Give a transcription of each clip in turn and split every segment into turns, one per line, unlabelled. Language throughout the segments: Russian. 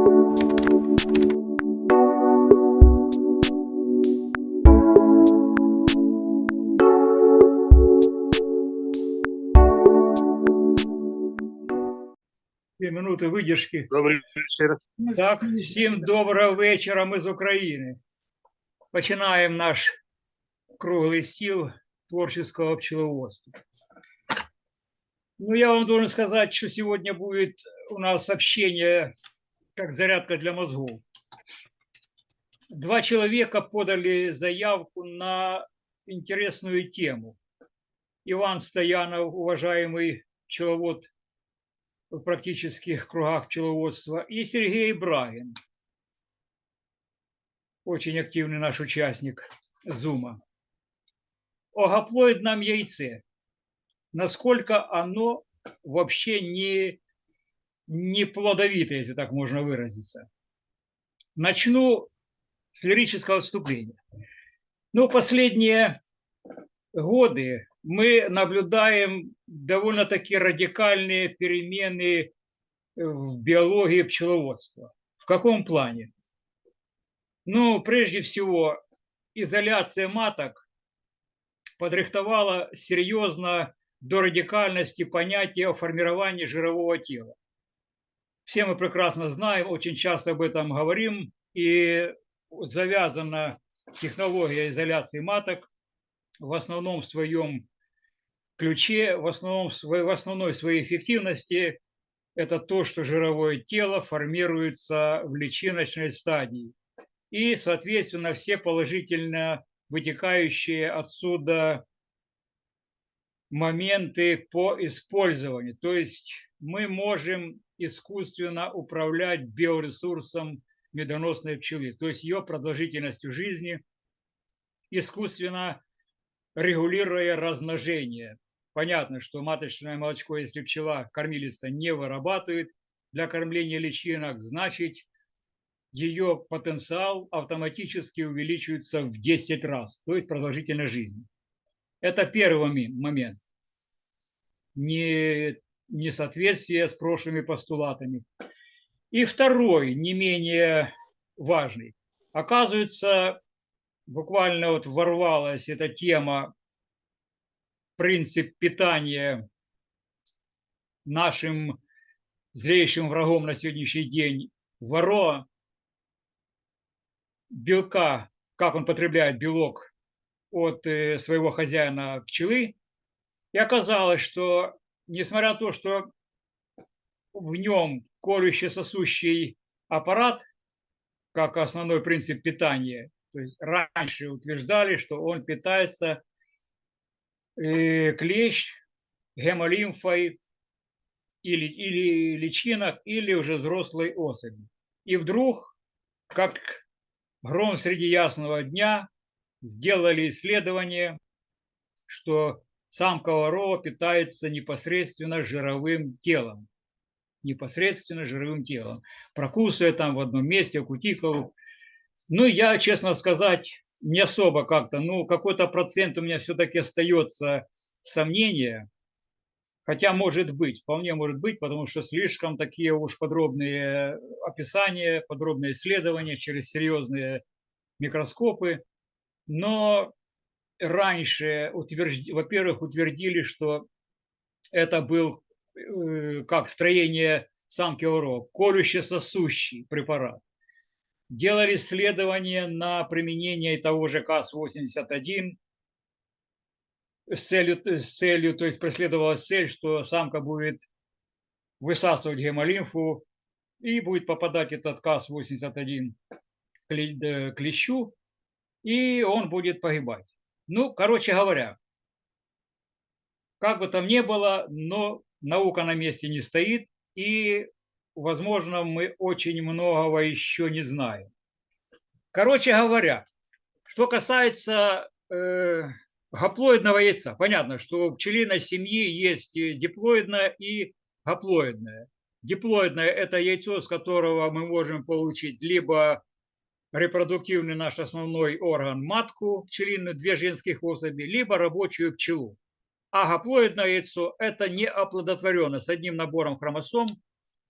Дві минути видержки.
Добрий вечір.
Так, всім доброго вечора. Ми з України. Починаємо наш круглий стіл творческого пчеловодства. Ну, я вам должен сказать, что сегодня будет у нас общение как зарядка для мозгов. Два человека подали заявку на интересную тему. Иван Стоянов, уважаемый пчеловод в практических кругах пчеловодства, и Сергей Брагин, очень активный наш участник Зума. О гаплоидном яйце. Насколько оно вообще не, не плодовито, если так можно выразиться. Начну с лирического вступления. Ну, последние годы мы наблюдаем довольно-таки радикальные перемены в биологии пчеловодства. В каком плане? Ну, прежде всего, изоляция маток подрихтовала серьезно до радикальности понятие о формировании жирового тела. Все мы прекрасно знаем, очень часто об этом говорим, и завязана технология изоляции маток в основном в своем ключе, в, основном, в, основной своей эффективности это то, что жировое тело формируется в личиночной стадии. И, соответственно, все положительно вытекающие отсюда моменты по использованию. То есть мы можем искусственно управлять биоресурсом медоносной пчелы, то есть ее продолжительностью жизни, искусственно регулируя размножение. Понятно, что маточное молочко, если пчела кормилица не вырабатывает для кормления личинок, значит ее потенциал автоматически увеличивается в 10 раз, то есть продолжительность жизни. Это первый момент. Не, несоответствие с прошлыми постулатами. И второй, не менее важный. Оказывается, буквально вот ворвалась эта тема, принцип питания нашим злейшим врагом на сегодняшний день воро белка, как он потребляет белок от э, своего хозяина пчелы. И оказалось, что несмотря на то, что в нем колюще-сосущий аппарат, как основной принцип питания, то есть раньше утверждали, что он питается э, клещ, гемолимфой или, или личинок, или уже взрослой особи. И вдруг, как гром среди ясного дня, сделали исследование, что самка ворова питается непосредственно жировым телом. Непосредственно жировым телом. Прокусывая там в одном месте кутикулу, ну, я, честно сказать, не особо как-то, ну, какой-то процент у меня все-таки остается сомнения, хотя может быть, вполне может быть, потому что слишком такие уж подробные описания, подробные исследования через серьезные микроскопы, но раньше, утвержд... во-первых, утвердили, что это был э, как строение самки ОРО, колюще-сосущий препарат делали исследования на применение того же КАС-81 с целью, с целью, то есть преследовалась цель, что самка будет высасывать гемолимфу и будет попадать этот КАС-81 к клещу, и он будет погибать. Ну, короче говоря, как бы там ни было, но наука на месте не стоит, и возможно, мы очень многого еще не знаем. Короче говоря, что касается э, гаплоидного яйца, понятно, что у пчелиной семьи есть диплоидное и гаплоидное. Диплоидное – это яйцо, с которого мы можем получить либо репродуктивный наш основной орган матку пчелиную, две женских особи, либо рабочую пчелу. А гаплоидное яйцо – это неоплодотворенное с одним набором хромосом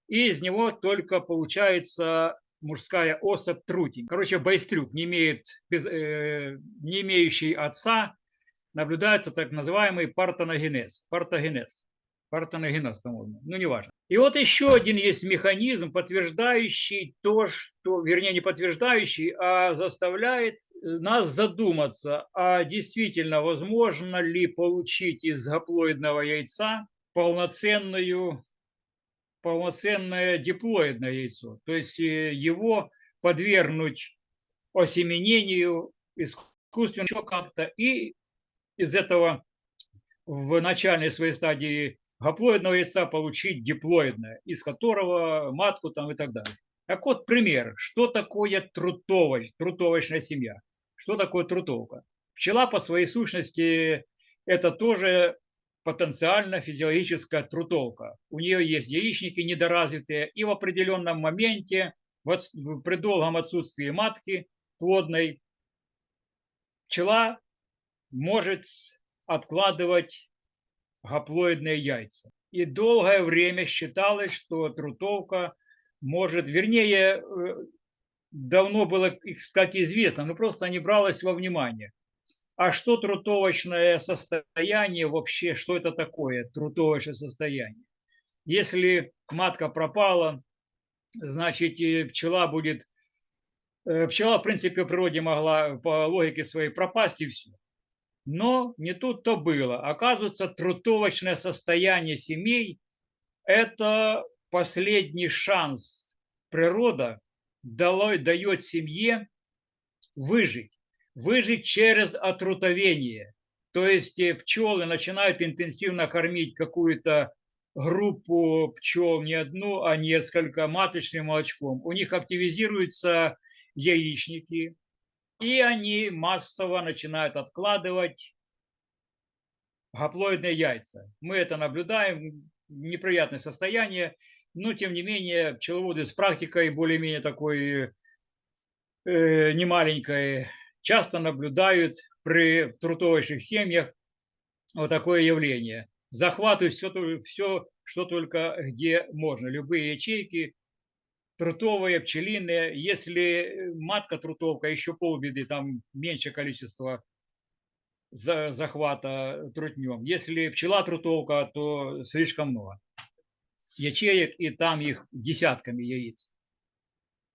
и из него только получается мужская особь трутень. Короче, байстрюк, не, имеет, без, э, не имеющий отца, наблюдается так называемый партоногенез. Партогенез. Партоногенез, по-моему. Ну, неважно. И вот еще один есть механизм, подтверждающий то, что, вернее, не подтверждающий, а заставляет нас задуматься, а действительно возможно ли получить из гаплоидного яйца полноценную полноценное диплоидное яйцо. То есть э, его подвергнуть осеменению искусственно как-то. И из этого в начальной своей стадии гаплоидного яйца получить диплоидное, из которого матку там и так далее. Так вот, пример. Что такое трутовоч, трутовочная семья? Что такое трутовка? Пчела по своей сущности это тоже потенциально физиологическая трутовка. У нее есть яичники недоразвитые, и в определенном моменте, при долгом отсутствии матки плодной, пчела может откладывать гаплоидные яйца. И долгое время считалось, что трутовка может, вернее, э, давно было, кстати, известно, но просто не бралось во внимание. А что трутовочное состояние вообще, что это такое трутовочное состояние? Если матка пропала, значит пчела будет, э, пчела в принципе в природе могла по логике своей пропасть и все. Но не тут-то было. Оказывается, трутовочное состояние семей – это последний шанс. Природа дает семье выжить выжить через отрутовение. То есть э, пчелы начинают интенсивно кормить какую-то группу пчел, не одну, а несколько маточным молочком. У них активизируются яичники, и они массово начинают откладывать гаплоидные яйца. Мы это наблюдаем, неприятное состояние, но тем не менее пчеловоды с практикой более-менее такой э, немаленькой часто наблюдают при, в трутовочных семьях вот такое явление. Захватывают все, все, что только где можно. Любые ячейки, трутовые, пчелиные. Если матка трутовка, еще полбеды, там меньше количество захвата трутнем. Если пчела трутовка, то слишком много ячеек, и там их десятками яиц.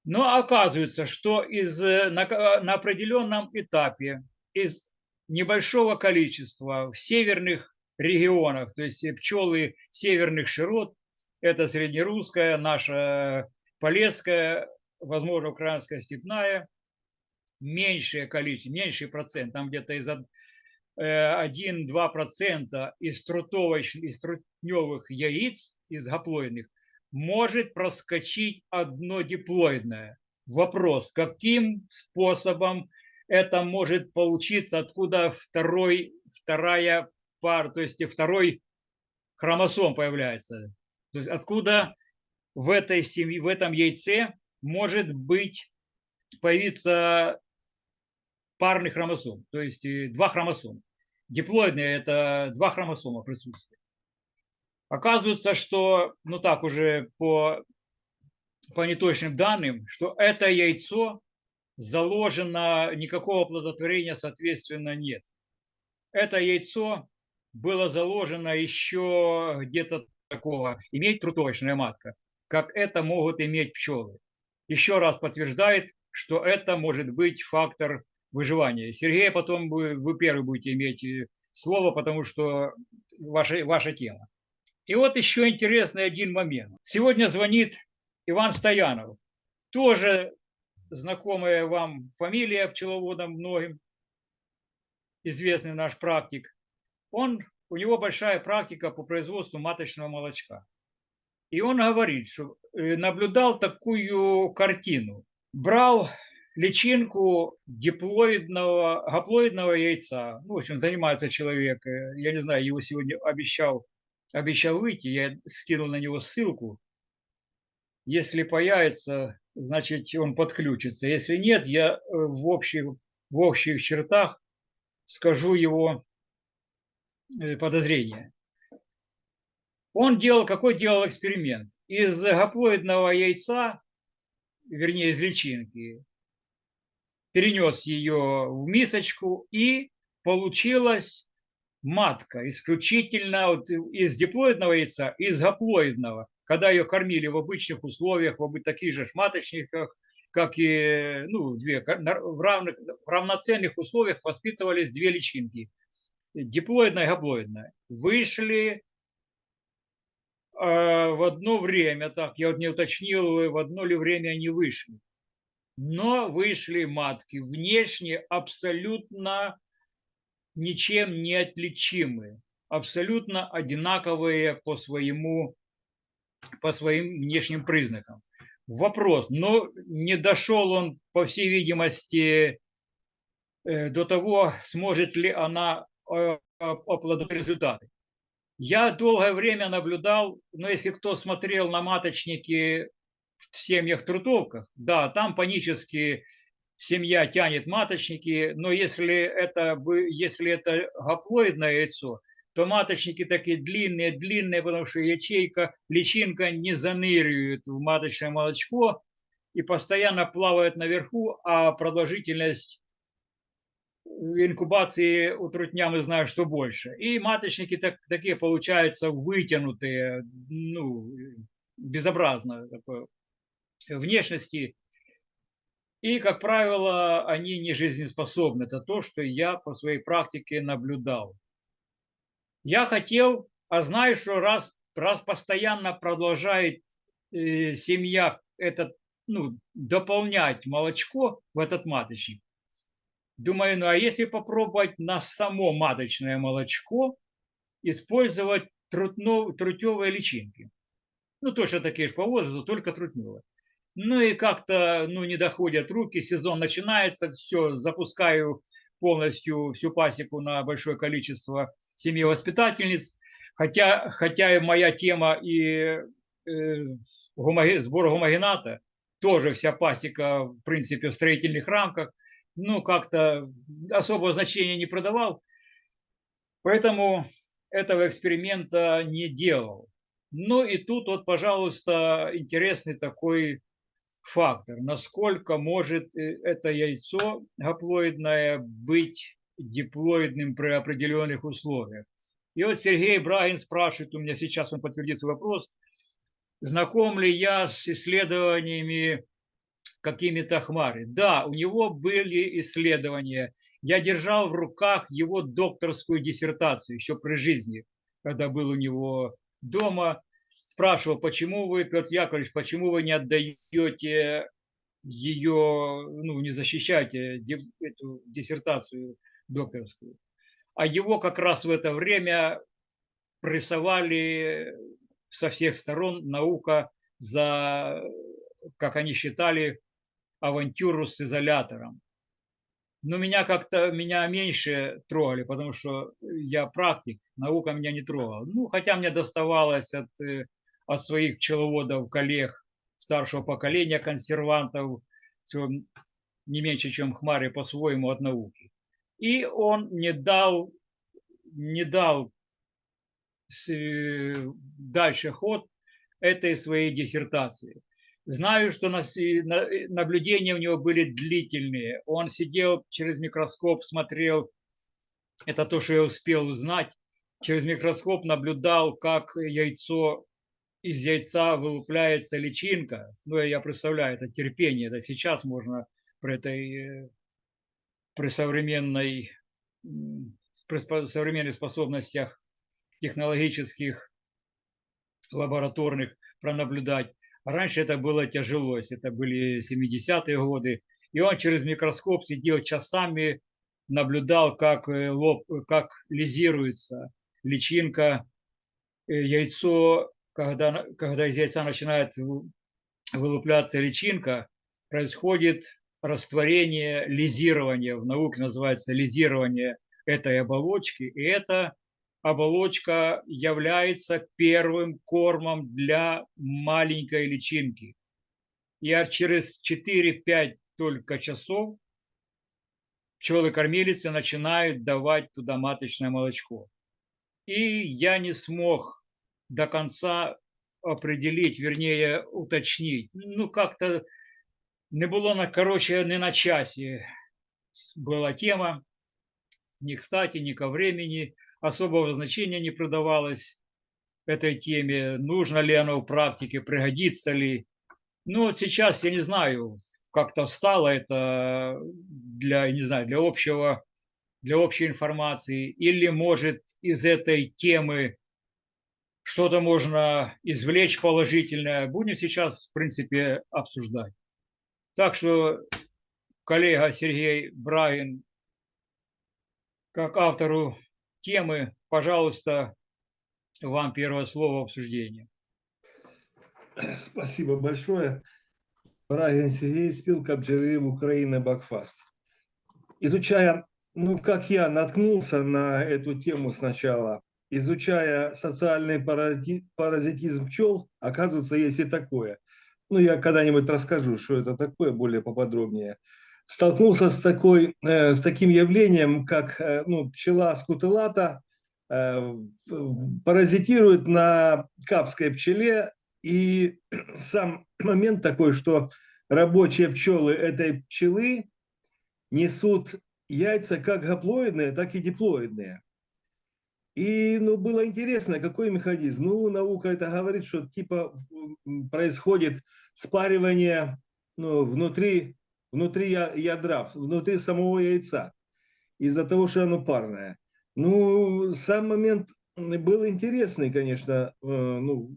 Но оказывается, что из, э, на, э, на определенном этапе из небольшого количества в северных регионах, то есть пчелы северных широт, это среднерусская, наша полесская, возможно, украинская степная, меньшее количество, меньший процент, там где-то из 1-2% э, из трутовых, из трутневых яиц, из гаплоидных, может проскочить одно диплоидное. Вопрос, каким способом это может получиться, откуда второй, вторая пара, то есть второй хромосом появляется. То есть откуда в этой семье, в этом яйце может быть появиться парный хромосом, то есть э, два хромосома. Диплоидные – это два хромосома присутствуют. Оказывается, что, ну так уже по, по неточным данным, что это яйцо заложено, никакого плодотворения, соответственно, нет. Это яйцо было заложено еще где-то такого, иметь трутовочная матка, как это могут иметь пчелы. Еще раз подтверждает, что это может быть фактор выживания. Сергей, потом вы, вы первый будете иметь э, слово, потому что ваша, ваша тема. И вот еще интересный один момент. Сегодня звонит Иван Стоянов. Тоже знакомая вам фамилия пчеловодам многим, известный наш практик. Он, у него большая практика по производству маточного молочка. И он говорит, что э, наблюдал такую картину. Брал личинку диплоидного, гаплоидного яйца. Ну, в общем, занимается человек. Э, я не знаю, его сегодня обещал обещал выйти, я скинул на него ссылку. Если появится, значит, он подключится. Если нет, я э, в общих, в общих чертах скажу его подозрения. Он делал, какой делал эксперимент? из гаплоидного яйца, вернее из личинки, перенес ее в мисочку и получилась матка исключительно вот из диплоидного яйца, из гаплоидного, когда ее кормили в обычных условиях, в таких же маточниках, как и ну, две, в, равных, в равноценных условиях воспитывались две личинки, диплоидная и гаплоидная. Вышли в одно время, так, я вот не уточнил, в одно ли время они вышли. Но вышли матки, внешне абсолютно ничем не отличимы, абсолютно одинаковые по, своему, по своим внешним признакам. Вопрос, но не дошел он, по всей видимости, э, до того, сможет ли она э, оплодотворить результаты. Я долгое время наблюдал, но если кто смотрел на маточники в семьях трутовках, да, там панически семья тянет маточники, но если это, если это гаплоидное яйцо, то маточники такие длинные, длинные, потому что ячейка, личинка не заныривает в маточное молочко и постоянно плавает наверху, а продолжительность инкубации у трутня мы знаем, что больше. И маточники так, такие получаются вытянутые, ну, безобразно такой внешности и, как правило, они не жизнеспособны. Это то, что я по своей практике наблюдал. Я хотел, а знаю, что раз, раз постоянно продолжает э, семья этот, ну, дополнять молочко в этот маточник, думаю, ну а если попробовать на само маточное молочко использовать трутно, трутевые личинки? Ну, точно такие же по возрасту, только трутневые. Ну и как-то ну, не доходят руки, сезон начинается, все, запускаю полностью всю пасеку на большое количество семьи воспитательниц. Хотя, хотя и моя тема и э, гомоги, сбор гомогената, тоже вся пасека, в принципе, в строительных рамках, ну, как-то особого значения не продавал. Поэтому этого эксперимента не делал. Ну и тут вот, пожалуйста, интересный такой фактор, насколько может э, это яйцо гаплоидное быть диплоидным при определенных условиях. И вот Сергей Брагин спрашивает у меня сейчас, он подтвердит свой вопрос, знаком ли я с исследованиями какими-то хмары. Да, у него были исследования. Я держал в руках его докторскую диссертацию еще при жизни, когда был у него дома спрашивал, почему вы, Петр Яковлевич, почему вы не отдаете ее, ну, не защищаете эту диссертацию докторскую. А его как раз в это время прессовали со всех сторон наука за, как они считали, авантюру с изолятором. Но меня как-то, меня меньше трогали, потому что я практик, наука меня не трогала. Ну, хотя мне доставалось от э, от своих пчеловодов, коллег старшего поколения, консервантов, все не меньше, чем Хмари по-своему от науки. И он не дал, не дал дальше ход этой своей диссертации. Знаю, что наблюдения у него были длительные. Он сидел через микроскоп, смотрел, это то, что я успел узнать, через микроскоп наблюдал, как яйцо из яйца вылупляется личинка. Ну, я представляю, это терпение. Это сейчас можно при этой э, при современной при современных способностях технологических, лабораторных пронаблюдать. Раньше это было тяжело, это были 70-е годы. И он через микроскоп сидел часами, наблюдал, как, э, лоб, как лизируется личинка, э, яйцо когда, когда из яйца начинает вылупляться личинка, происходит растворение, лизирование, в науке называется лизирование этой оболочки, и эта оболочка является первым кормом для маленькой личинки. И через 4-5 только часов пчелы-кормилицы начинают давать туда маточное молочко. И я не смог до конца определить, вернее, уточнить. Ну, как-то не было, на, короче, не на часе была тема. Ни кстати, ни ко времени. Особого значения не придавалось этой теме. Нужно ли оно в практике, пригодится ли. Ну, вот сейчас, я не знаю, как-то стало это для, не знаю, для общего, для общей информации. Или, может, из этой темы что-то можно извлечь положительное. Будем сейчас, в принципе, обсуждать. Так что коллега Сергей Брагин, как автору темы, пожалуйста, вам первое слово обсуждения.
Спасибо большое. Брагин Сергей, спилка бджеры Украины Бакфаст. Изучая, ну, как я наткнулся на эту тему сначала, изучая социальный паразитизм пчел, оказывается, есть и такое. Ну, я когда-нибудь расскажу, что это такое, более поподробнее. Столкнулся с, такой, э, с таким явлением, как э, ну, пчела скутелата э, паразитирует на капской пчеле, и сам момент такой, что рабочие пчелы этой пчелы несут яйца как гаплоидные, так и диплоидные. И ну, было интересно, какой механизм. Ну, наука это говорит, что типа происходит спаривание ну, внутри, внутри ядра, внутри самого яйца, из-за того, что оно парное. Ну, сам момент был интересный, конечно, э, ну,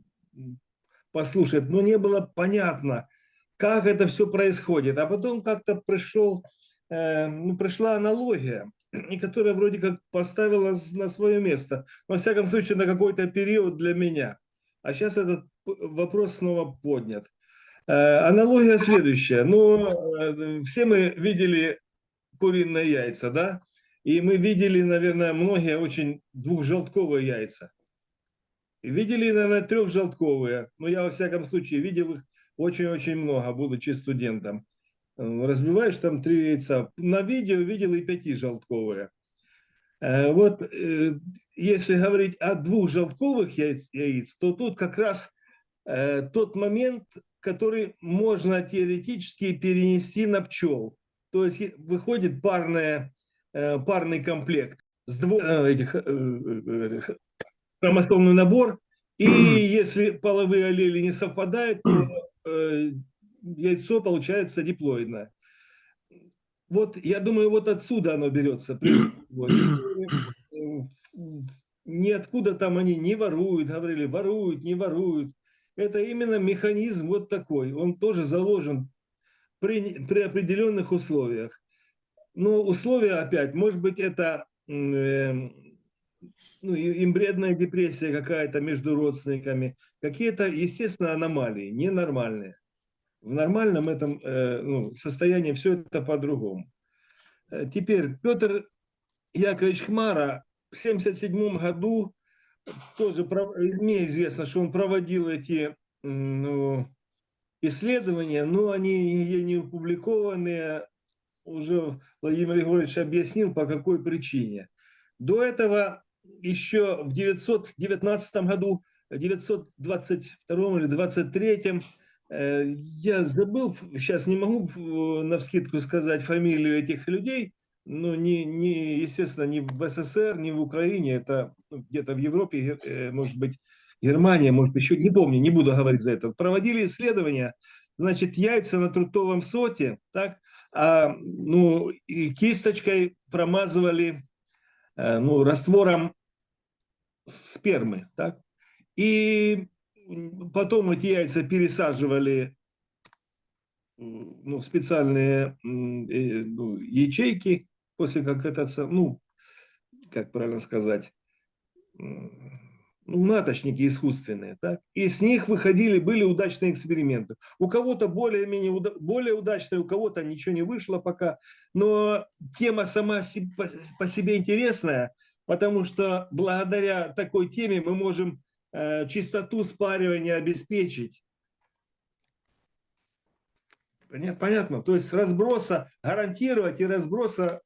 послушать, но не было понятно, как это все происходит. А потом как-то пришел, э, ну, пришла аналогия и которая вроде как поставила на свое место. Во всяком случае, на какой-то период для меня. А сейчас этот вопрос снова поднят. Э, аналогия следующая. Ну, э, все мы видели куриные яйца, да? И мы видели, наверное, многие очень двухжелтковые яйца. Видели, наверное, трехжелтковые. Но я, во всяком случае, видел их очень-очень много, будучи студентом. Разбиваешь там три яйца. На видео видел и пяти желтковые. Э, вот если говорить о двух желтковых яиц, яиц то тут как раз тот момент, который можно теоретически перенести на пчел. То есть выходит парная, парный комплект с двух этих хромосомный набор, и если половые аллели не совпадают, то яйцо получается диплоидное. Вот, я думаю, вот отсюда оно берется. Ниоткуда там они не воруют, говорили, воруют, не воруют. Это именно механизм вот такой. Он тоже заложен при, при определенных условиях. Но условия опять, может быть, это э, ну, имбредная депрессия какая-то между родственниками, какие-то, естественно, аномалии, ненормальные. В нормальном этом э, ну, состоянии все это по-другому. Э, теперь Петр Яковлевич Хмара в 1977 году, тоже мне известно, что он проводил эти ну, исследования, но они не опубликованные, уже Владимир Егорович объяснил, по какой причине. До этого еще в 919 году, 922 или 23 Э, я забыл, сейчас не могу на вскидку сказать фамилию этих людей, но не, не, естественно, не в СССР, не в Украине, это ну, где-то в Европе, э, может быть, Германия, может еще, не помню, не буду говорить за это. Проводили исследования, значит, яйца на трутовом соте, так, а, ну, и кисточкой промазывали, э, ну, раствором спермы, так, и потом эти яйца пересаживали ну, специальные э, ну, ячейки, после как это, ну, как правильно сказать, ну, маточники искусственные, так? и с них выходили, были удачные эксперименты. У кого-то более-менее более удачные, у кого-то ничего не вышло пока, но тема сама по себе интересная, потому что благодаря такой теме мы можем Э, чистоту спаривания обеспечить. Понятно. То есть разброса гарантировать и разброса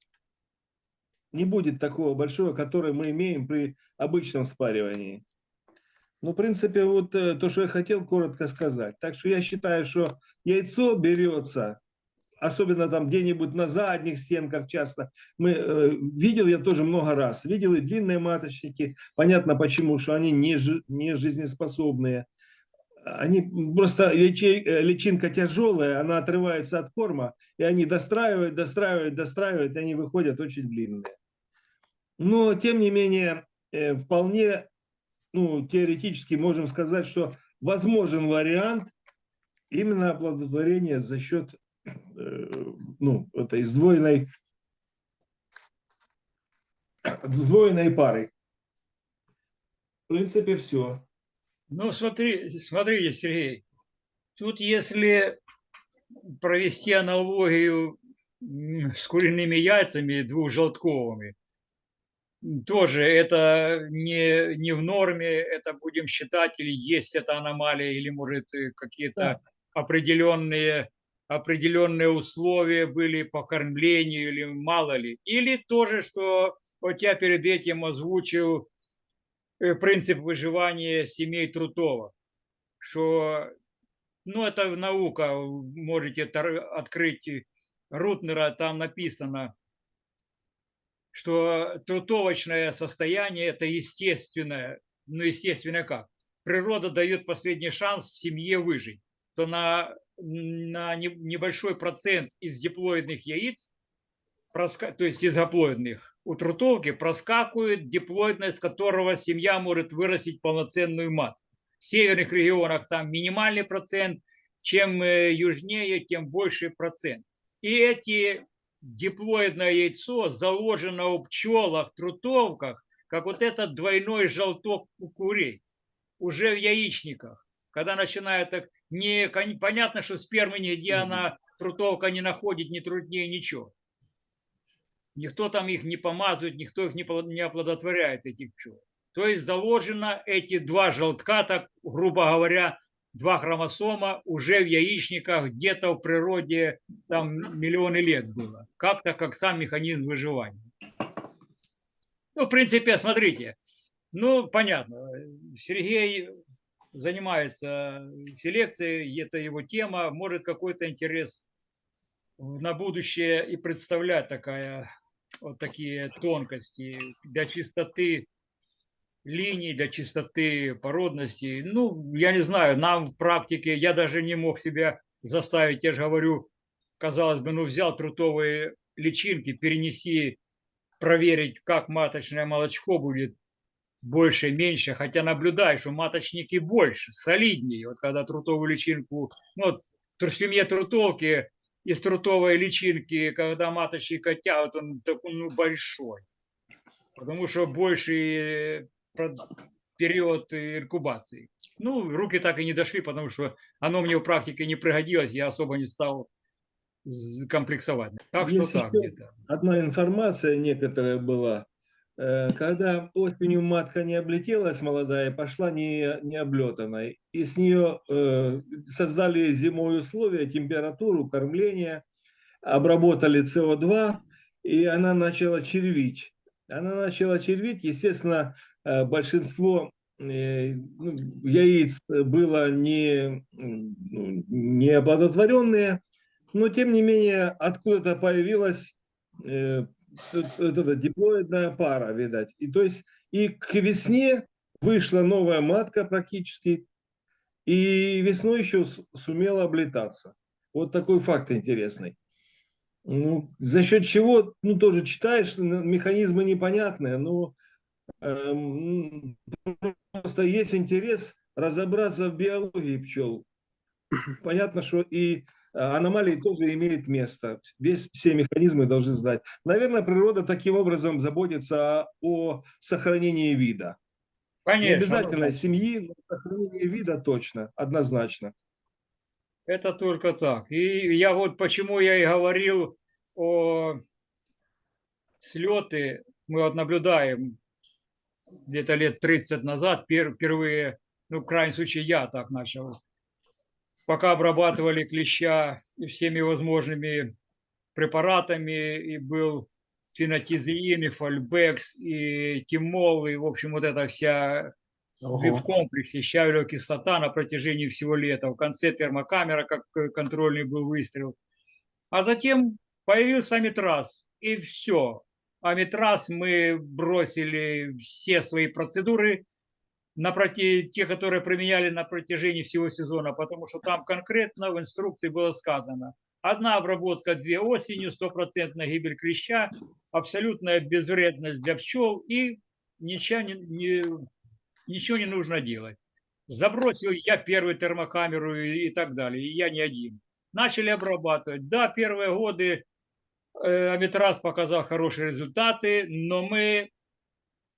не будет такого большого, который мы имеем при обычном спаривании. Ну, в принципе, вот э, то, что я хотел коротко сказать. Так что я считаю, что яйцо берется, особенно там где-нибудь на задних стенках часто. Мы, э, видел я тоже много раз. Видел и длинные маточники. Понятно почему, что они не, не жизнеспособные. Они просто э, личинка тяжелая, она отрывается от корма, и они достраивают, достраивают, достраивают, и они выходят очень длинные. Но, тем не менее, э, вполне ну, теоретически можем сказать, что возможен вариант именно оплодотворения за счет э, ну, этой сдвоенной, сдвоенной пары. В принципе, все.
Ну, смотри, смотрите, Сергей, тут если провести аналогию с куриными яйцами двухжелтковыми, тоже это не, не в норме, это будем считать, или есть эта аномалия, или, может, какие-то определенные, определенные условия были по кормлению, или мало ли. Или тоже, что вот я перед этим озвучил э, принцип выживания семей Трутова, что, ну, это наука, можете открыть Рутнера, там написано, что трутовочное состояние – это естественное, ну, естественное как? Природа дает последний шанс семье выжить, то на, на не- небольшой процент из диплоидных яиц то есть из гаплоидных, у трутовки проскакивает диплоидность, которого семья может вырастить полноценную матку. В северных регионах там минимальный процент, чем э, южнее, тем больше процент. И эти диплоидное яйцо заложено у пчелах, трутовках, как вот этот двойной желток у курей, уже в яичниках. Когда начинает так, не, понятно, что спермы нигде она, трутовка не находит, ни труднее, ничего. Никто там их не помазывает, никто их не не оплодотворяет, этих пчел. То есть заложено эти два желтка, так грубо говоря, два хромосома уже в яичниках где-то в природе там миллионы лет было. Как-то как сам механизм выживания. Ну, в принципе, смотрите, ну, понятно, Сергей занимается селекцией, это его тема, может какой-то интерес на будущее и представлять такая, вот такие тонкости для чистоты линий, для чистоты породности. Ну, я не знаю, нам в практике, я даже не мог себя заставить, я же говорю, казалось бы, ну взял трутовые личинки, перенеси, проверить, как маточное молочко будет больше, меньше, хотя наблюдаю, что маточники больше, солиднее. Вот когда трутовую личинку, ну, вот в семье трутовки из трутовой личинки, когда маточник тянут, он такой, ну, большой. Потому что больше период инкубации. Ну, руки так и не дошли, потому что оно мне в практике не пригодилось, я особо не стал комплексовать. Так что
Есть
так где-то.
одна информация некоторая была. Э, Когда осенью матка не облетелась молодая, пошла не, не облетанной, и с нее э, создали зимой условия, температуру, кормление, обработали СО2, и она начала червить. Она начала червить, естественно, э, большинство э, ну, яиц было не, ну, не оплодотворенные, но тем не менее откуда-то появилась э, эта диплоидная пара, видать. И то есть и к весне вышла новая матка практически, и весной еще сумела облетаться. Вот такой факт интересный. Ну, за счет чего, ну, тоже читаешь, механизмы непонятные, но эм, просто есть интерес разобраться в биологии пчел. Понятно, что и э, аномалии тоже имеют место. Весь, все механизмы должны знать. Наверное, природа таким образом заботится о сохранении вида. Не
Конечно. ну
обязательно
да.
семьи, но сохранение вида точно, однозначно.
Это только так. И я вот почему я и говорил о слеты. Мы вот наблюдаем где-то лет 30 назад пер- впервые, ну, в крайнем случае, я так начал. Пока обрабатывали клеща всеми возможными препаратами, и был фенотизеин, и фольбекс, и тимол, и, в общем, вот эта вся в комплексе щавелевая кислота на протяжении всего лета. В конце термокамера, как э, контрольный был выстрел. А затем появился Амитраз, и все. Амитраз мы бросили все свои процедуры, на проти... те, которые применяли на протяжении всего сезона, потому что там конкретно в инструкции было сказано, одна обработка, две осенью, стопроцентная гибель клеща, абсолютная безвредность для пчел и ничего не, ничего не нужно делать. Забросил я первую термокамеру и, и так далее, и я не один. Начали обрабатывать. Да, первые годы э, Амитраз показал хорошие результаты, но мы,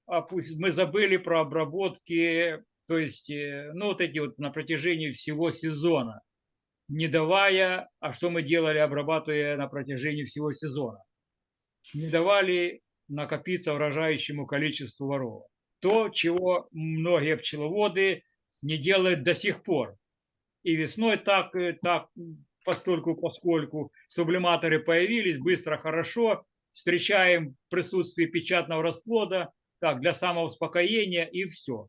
мы забыли про обработки, то есть, э, ну, вот эти вот на протяжении всего сезона, не давая, а что мы делали, обрабатывая на протяжении всего сезона? Не давали накопиться урожающему количеству воров то, чего многие пчеловоды не делают до сих пор. И весной так, э, так постольку, поскольку сублиматоры появились, быстро, хорошо, встречаем присутствие печатного расплода, так, для самоуспокоения и все.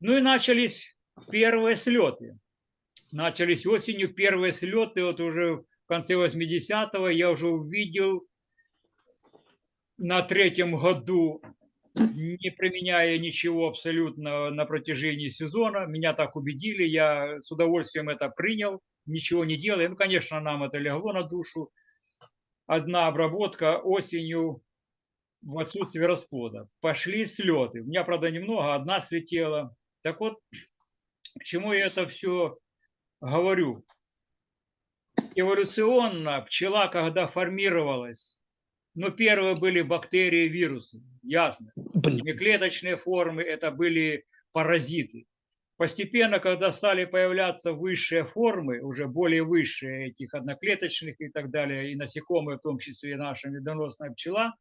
Ну и начались первые слеты. Начались осенью первые слеты, вот уже в конце 80-го я уже увидел на третьем году не применяя ничего абсолютно на протяжении сезона. Меня так убедили, я с удовольствием это принял, ничего не делая. Ну, конечно, нам это легло на душу. Одна обработка осенью в отсутствие расплода. Пошли слеты. У меня, правда, немного, одна слетела. Так вот, к чему я это все говорю? Эволюционно пчела, когда формировалась, ну, первые были бактерии, вирусы, ясно. Неклеточные формы – это были паразиты. Постепенно, когда стали появляться высшие формы, уже более высшие этих одноклеточных и так далее, и насекомые, в том числе и наша медоносная пчела,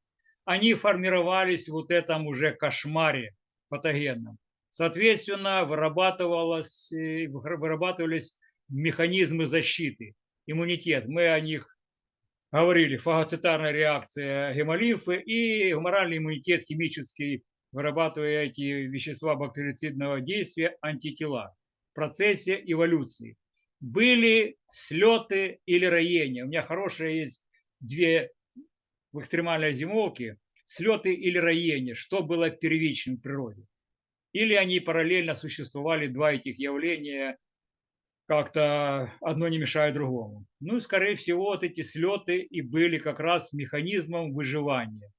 они формировались в вот этом уже кошмаре патогенном. Соответственно, вырабатывалось, э, вырабатывались механизмы защиты, иммунитет. Мы о них говорили, фагоцитарная реакция гемолимфы и гуморальный иммунитет химический, вырабатывая эти вещества бактерицидного действия, антитела в процессе эволюции. Были слеты или роения. У меня хорошие есть две в экстремальной зимовке. Слеты или роения. Что было первичным в природе? Или они параллельно существовали, два этих явления, как-то одно не мешает другому. Ну, скорее всего, вот эти слеты и были как раз механизмом выживания.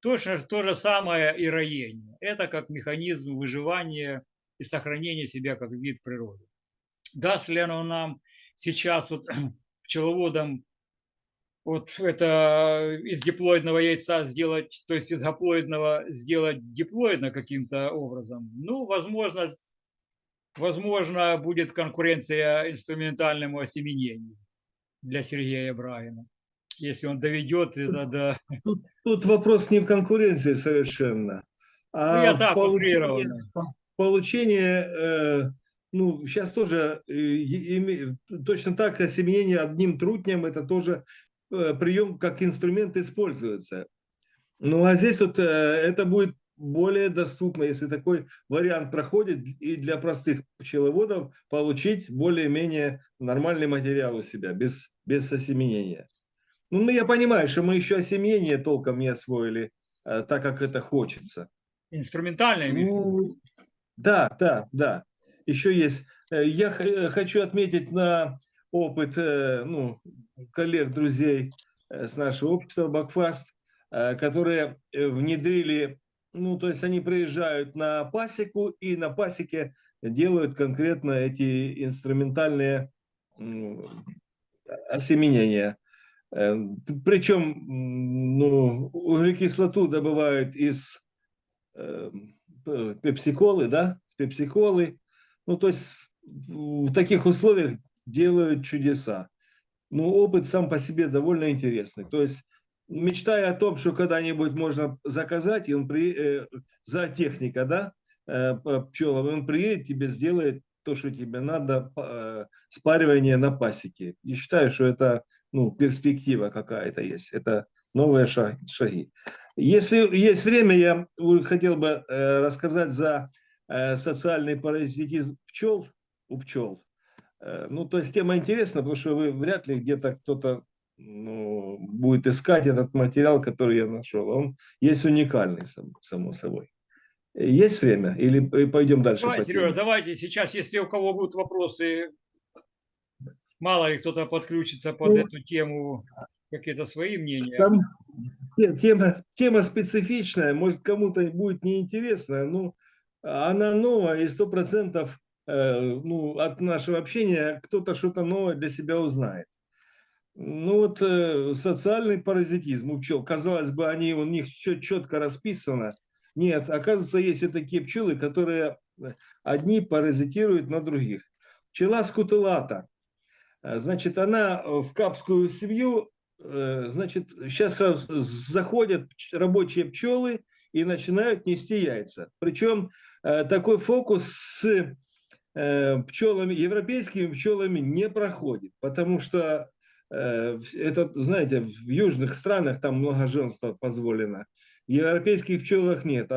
Точно то же самое и роение. Это как механизм выживания и сохранения себя как вид природы. Даст ли оно нам сейчас вот пчеловодам вот это из диплоидного яйца сделать, то есть из гаплоидного сделать диплоидно каким-то образом? Ну, возможно, возможно, будет конкуренция инструментальному осеменению для Сергея Брагина, если он доведет это до...
Тут, тут вопрос не в конкуренции совершенно, а ну, я в так, получении, получение, э, ну, сейчас тоже э, точно так осеменение одним трутнем, это тоже э, прием как инструмент используется. Ну, а здесь вот это будет более доступно, если такой вариант проходит, и для простых пчеловодов получить более-менее нормальный материал у себя, без, без осеменения. Ну, я понимаю, что мы еще осеменение толком не освоили, э, так как это хочется.
Инструментальное? Ну,
да, да, да. Еще есть. Э, я э, хочу отметить на опыт ну, коллег, друзей с нашего общества Бакфаст, которые внедрили ну, то есть они приезжают на пасеку и на пасеке делают конкретно эти инструментальные осеменения. Э, Причем ну, углекислоту добывают из э, пепсиколы, да, пепсиколы. Ну, то есть в таких условиях делают чудеса. Ну, опыт сам по себе довольно интересный. То есть мечтая о том, что когда-нибудь можно заказать, и он при, э, за техника, да, э, пчелам, он приедет, тебе сделает то, что тебе надо, э, спаривание на пасеке. И считаю, что это ну, перспектива какая-то есть, это новые шаги. Если есть время, я хотел бы рассказать за социальный паразитизм пчел у пчел. Ну, то есть тема интересна, потому что вы вряд ли где-то кто-то ну, будет искать этот материал, который я нашел. Он есть уникальный, само собой. Есть время? Или пойдем дальше?
Давайте, Сережа, давайте сейчас, если у кого будут вопросы, мало ли кто-то подключится под ну, эту тему, какие-то свои мнения. Там,
тема, тема специфичная, может кому-то будет неинтересная, но она новая и сто процентов э, ну, от нашего общения кто-то что-то новое для себя узнает. Ну вот э, социальный паразитизм у пчел, казалось бы, они у них четко расписано. Нет, оказывается, есть и такие пчелы, которые э, одни паразитируют на других. Пчела скутылата, значит, она в капскую семью Э, значит, сейчас заходят рабочие пчелы и начинают нести яйца. Причем э, такой фокус с э, пчелами, европейскими пчелами не проходит, потому что это, знаете, в южных странах там многоженство позволено. В европейских пчелах нет.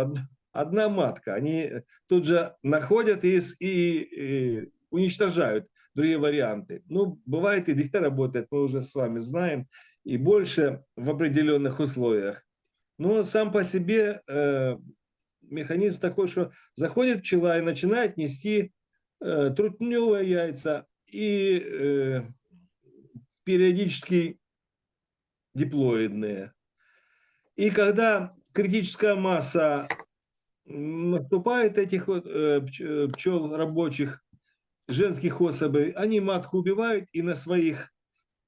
Одна матка. Они тут же находят и, и, и уничтожают другие варианты. Ну, бывает и две работает, мы уже с вами знаем и больше в определенных условиях. Но сам по себе э, механизм такой, что заходит пчела и начинает нести э, трутневые яйца и э, периодически диплоидные. И когда критическая масса наступает этих вот, э, пчел рабочих, женских особей, они матку убивают и на своих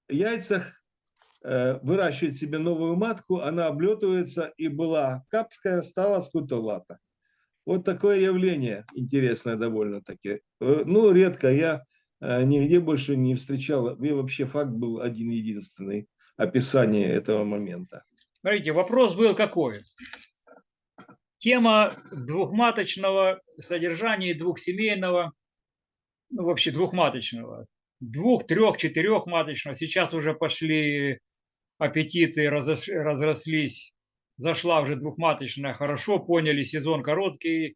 яйцах Э, выращивает себе новую матку, она облетывается и была капская, стала скутулата. Вот такое явление интересное довольно-таки. Э, ну, редко, я э, нигде больше не встречал, и вообще факт был один-единственный, описание этого момента.
Смотрите, вопрос был какой? Тема двухматочного содержания двухсемейного, ну вообще двухматочного, двух, трех, четырехматочного. Сейчас уже пошли аппетиты разрослись, зашла уже двухматочная, хорошо поняли, сезон короткий,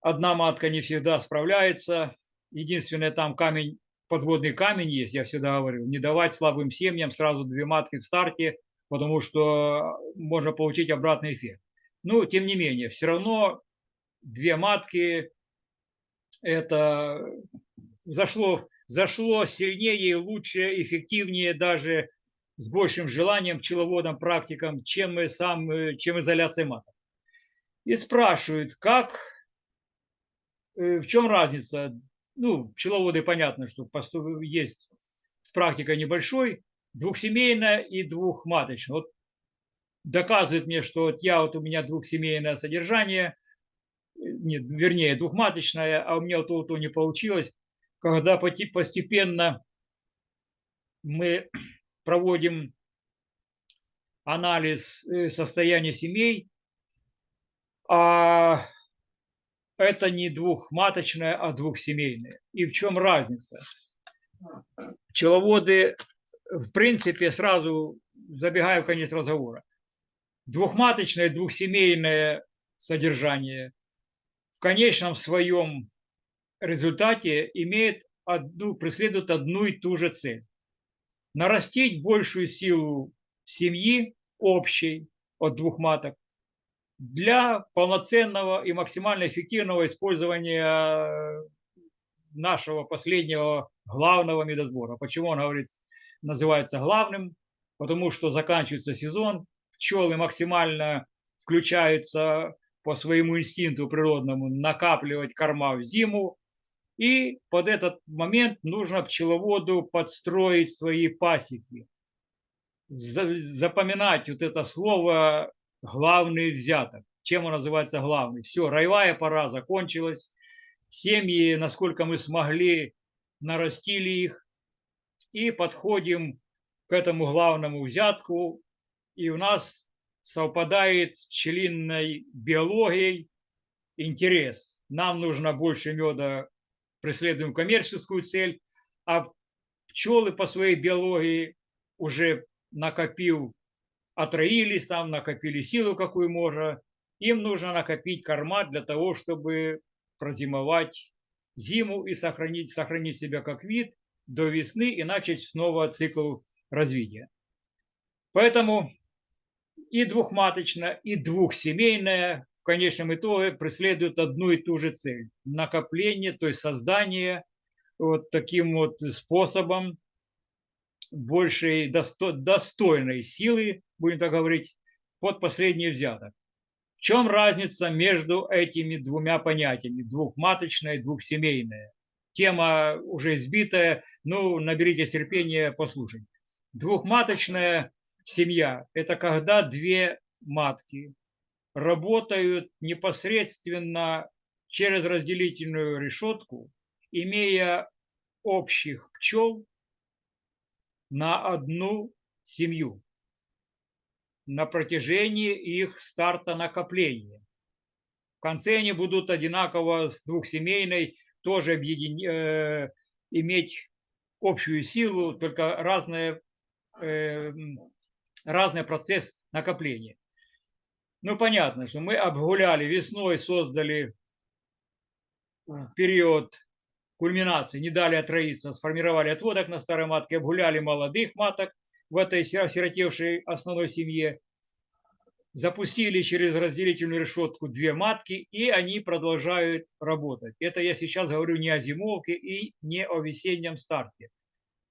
одна матка не всегда справляется, единственное там камень, подводный камень есть, я всегда говорю, не давать слабым семьям сразу две матки в старте, потому что можно получить обратный эффект. Ну, тем не менее, все равно две матки, это зашло, зашло сильнее и лучше, эффективнее даже с большим желанием пчеловодам, практикам, чем, сам, э, чем изоляция маток. И спрашивают, как, э, в чем разница? Ну, пчеловоды понятно, что есть с практикой небольшой, двухсемейная и двухматочная. Вот доказывает мне, что вот я вот у меня двухсемейное содержание, э, нет, вернее двухматочное, а у меня вот то, то не получилось, когда постепенно мы проводим анализ э, состояния семей, а это не двухматочное, а двухсемейное. И в чем разница? Пчеловоды, в принципе, сразу забегая в конец разговора, двухматочное, двухсемейное содержание в конечном своем результате имеет одну, преследует одну и ту же цель нарастить большую силу семьи общей от двух маток для полноценного и максимально эффективного использования нашего последнего главного медосбора. Почему он говорит, называется главным? Потому что заканчивается сезон, пчелы максимально включаются по своему инстинкту природному накапливать корма в зиму, и под этот момент нужно пчеловоду подстроить свои пасеки. Запоминать вот это слово «главный взяток». Чем он называется главный? Все, роевая пора закончилась. Семьи, насколько мы смогли, нарастили их. И подходим к этому главному взятку. И у нас совпадает с пчелиной биологией интерес. Нам нужно больше меда преследуем коммерческую цель, а пчелы по своей биологии уже накопил, отроились там, накопили силу, какую можно, им нужно накопить корма для того, чтобы прозимовать зиму и сохранить, сохранить себя как вид до весны и начать снова цикл развития. Поэтому и двухматочная, и двухсемейная в конечном итоге преследуют одну и ту же цель – накопление, то есть создание вот таким вот способом большей достойной силы, будем так говорить, под последний взяток. В чем разница между этими двумя понятиями, двухматочное и двухсемейное? Тема уже избитая, ну, наберите терпения, послушайте. Двухматочная семья – это когда две матки работают непосредственно через разделительную решетку, имея общих пчел на одну семью на протяжении их старта накопления. В конце они будут одинаково с двухсемейной тоже объедин... э, иметь общую силу, только разные, э, разный процесс накопления. Ну, понятно, что мы обгуляли весной, создали период кульминации, не дали отроиться, сформировали отводок на старой матке, обгуляли молодых маток в этой осиротевшей основной семье, запустили через разделительную решетку две матки, и они продолжают работать. Это я сейчас говорю не о зимовке и не о весеннем старте.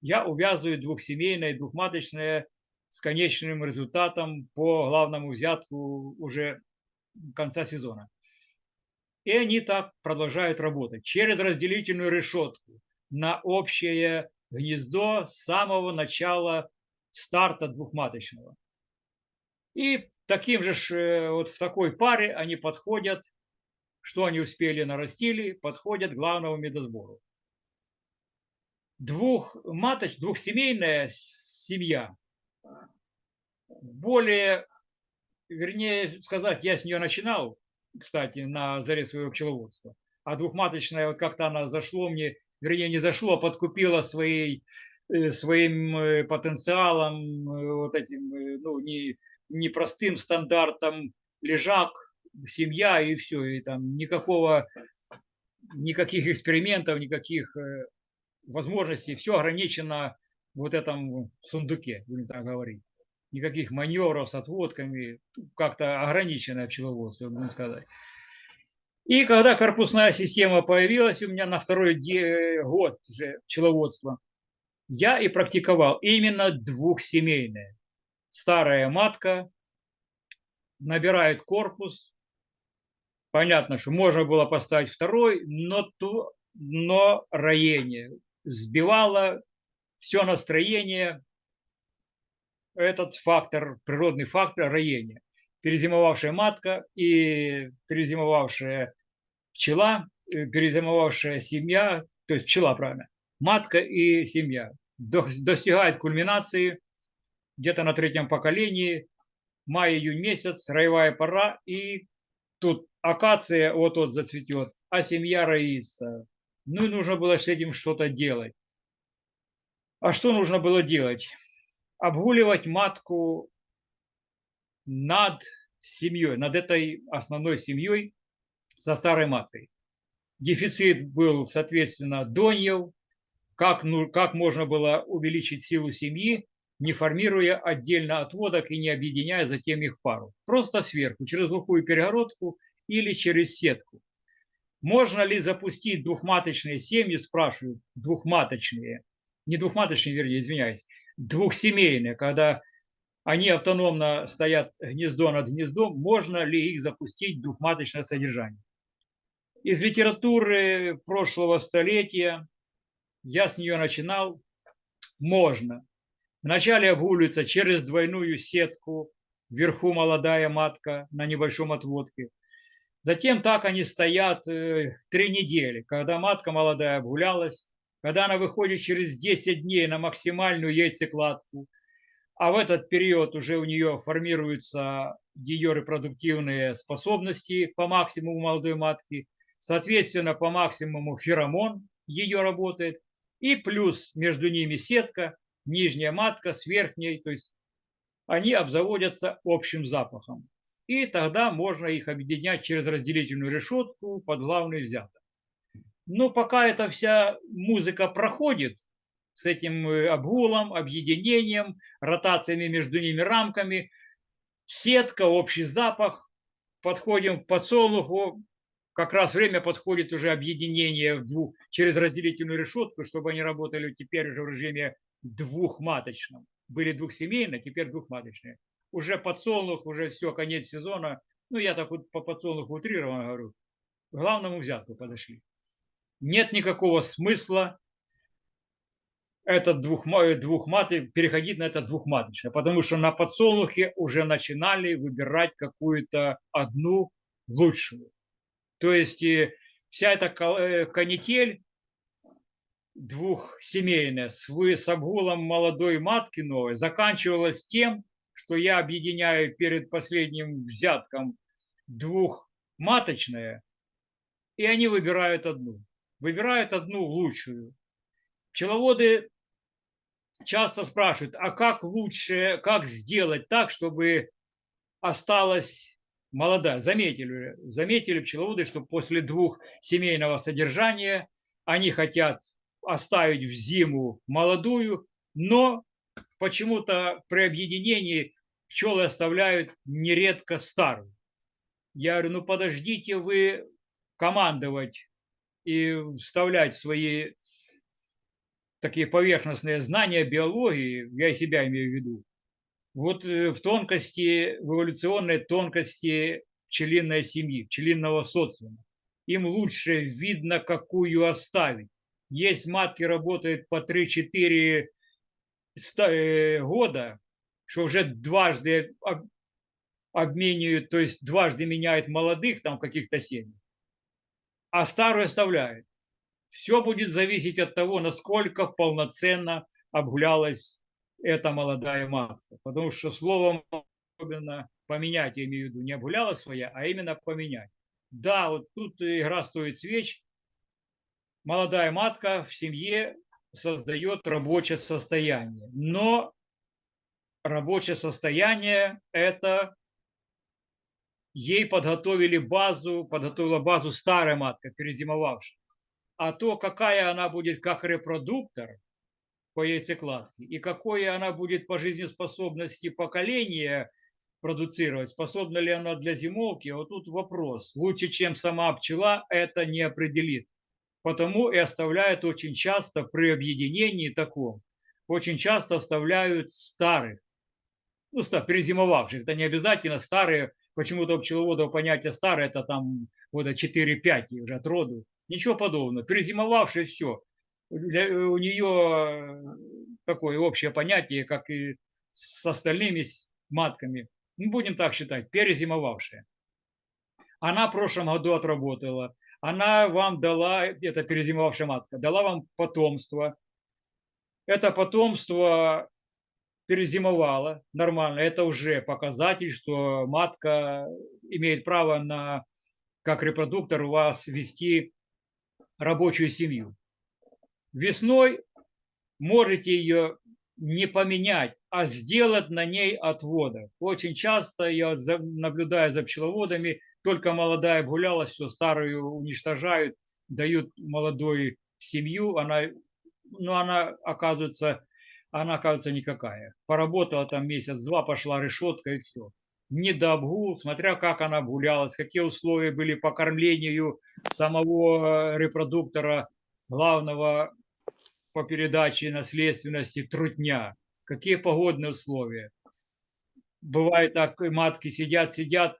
Я увязываю двухсемейное, двухматочное с конечным результатом по главному взятку уже конца сезона. И они так продолжают работать через разделительную решетку на общее гнездо с самого начала старта двухматочного. И таким же э, вот в такой паре они подходят, что они успели нарастили, подходят к главному медосбору. Двухматоч, двухсемейная семья более, вернее сказать, я с нее начинал, кстати, на заре своего пчеловодства. А двухматочная, вот как-то она зашло мне, вернее, не зашло, а подкупила своей, своим э, потенциалом, э, вот этим, ну, не, не простым стандартом лежак, семья и все, и там никакого, никаких экспериментов, никаких возможностей, все ограничено вот этом сундуке, будем так говорить никаких маневров с отводками, как-то ограниченное пчеловодство, можно сказать. И когда корпусная система появилась у меня на второй год уже пчеловодства, я и практиковал именно двухсемейное. Старая матка набирает корпус. Понятно, что можно было поставить второй, но, то, но роение сбивало все настроение, этот фактор, природный фактор роения. Перезимовавшая матка и перезимовавшая пчела, э, перезимовавшая семья, то есть пчела, правильно, матка и семья достигает кульминации где-то на третьем поколении, май-июнь месяц, роевая пора, и тут акация вот-вот зацветет, а семья роится. Ну и нужно было с этим что-то делать. А что нужно было делать? обгуливать матку над семьей, над этой основной семьей со старой маткой. Дефицит был, соответственно, доньев, как, ну, как можно было увеличить силу семьи, не формируя отдельно отводок и не объединяя затем их пару. Просто сверху, через глухую перегородку или через сетку. Можно ли запустить двухматочные семьи, спрашивают, двухматочные, не двухматочные, вернее, извиняюсь, двухсемейные, когда они автономно стоят гнездо над гнездом, можно ли их запустить двухматочное содержание. Из литературы прошлого столетия, я с нее начинал, можно. Вначале обгуливается через двойную сетку, вверху молодая матка на небольшом отводке. Затем так они стоят э, три недели, когда матка молодая обгулялась, когда она выходит через 10 дней на максимальную яйцекладку, а в этот период уже у нее формируются ее репродуктивные способности по максимуму молодой матки, соответственно, по максимуму феромон ее работает, и плюс между ними сетка, нижняя матка с верхней, то есть они обзаводятся общим запахом. и тогда можно их объединять через разделительную решетку под главный взяток. Но пока эта вся музыка проходит с этим э, обгулом, объединением, ротациями между ними рамками, сетка, общий запах, подходим к подсолнуху, как раз время подходит уже объединение в двух, через разделительную решетку, чтобы они работали теперь уже в режиме двухматочном. Были двухсемейные, теперь двухматочные. Уже подсолнух, уже все, конец сезона. Ну, я так вот по подсолнуху утрированно говорю. К главному взятку подошли. Нет никакого смысла этот двухмат, двухматы, переходить на это двухматочное, потому что на подсолнухе уже начинали выбирать какую-то одну лучшую. То есть вся эта э, канитель двухсемейная с, с обгулом молодой матки новой заканчивалась тем, что я объединяю перед последним взятком двухматочное, и они выбирают одну. Выбирают одну лучшую. Пчеловоды часто спрашивают, а как лучше, как сделать так, чтобы осталась молодая. Заметили, заметили пчеловоды, что после двух семейного содержания они хотят оставить в зиму молодую, но почему-то при объединении пчелы оставляют нередко старую. Я говорю, ну подождите вы командовать и вставлять свои такие поверхностные знания биологии, я себя имею в виду, вот э, в тонкости, в эволюционной тонкости пчелиной семьи, пчелиного социума. Им лучше видно, какую оставить. Есть матки, работают по 3-4 э, года, что уже дважды обменивают, то есть дважды меняют молодых там каких-то семей, а старую оставляют. Все будет зависеть от того, насколько полноценно обгулялась эта молодая матка. Потому что словом особенно поменять, я имею в виду, не обгуляла своя, а именно поменять. Да, вот тут игра стоит свеч. Молодая матка в семье создает рабочее состояние. Но рабочее состояние – это ей подготовили базу, подготовила базу старая матка, перезимовавшая. А то, какая она будет как репродуктор, по яйцекладке и какое она будет по жизнеспособности поколения продуцировать, способна ли она для зимовки, вот тут вопрос. Лучше, чем сама пчела, это не определит. Потому и оставляют очень часто при объединении таком, очень часто оставляют старых, ну, перезимовавших. Это не обязательно старые, почему-то у пчеловодов понятие старое, это там года 4-5 уже от роду. Ничего подобного. Перезимовавшие все для, у нее такое общее понятие, как и с остальными матками. Ну, будем так считать, перезимовавшая. Она в прошлом году отработала. Она вам дала, это перезимовавшая матка, дала вам потомство. Это потомство перезимовало нормально. Это уже показатель, что матка имеет право на, как репродуктор, у вас вести рабочую семью. Весной можете ее не поменять, а сделать на ней отводы. Очень часто я наблюдаю за пчеловодами, только молодая гулялась, все старую уничтожают, дают молодой семью, она, ну, она оказывается, она оказывается никакая. Поработала там месяц-два, пошла решетка и все. Не до обгул, смотря как она обгулялась, какие условия были по кормлению самого репродуктора, главного по передаче наследственности трутня, какие погодные условия. Бывает так, матки сидят, сидят,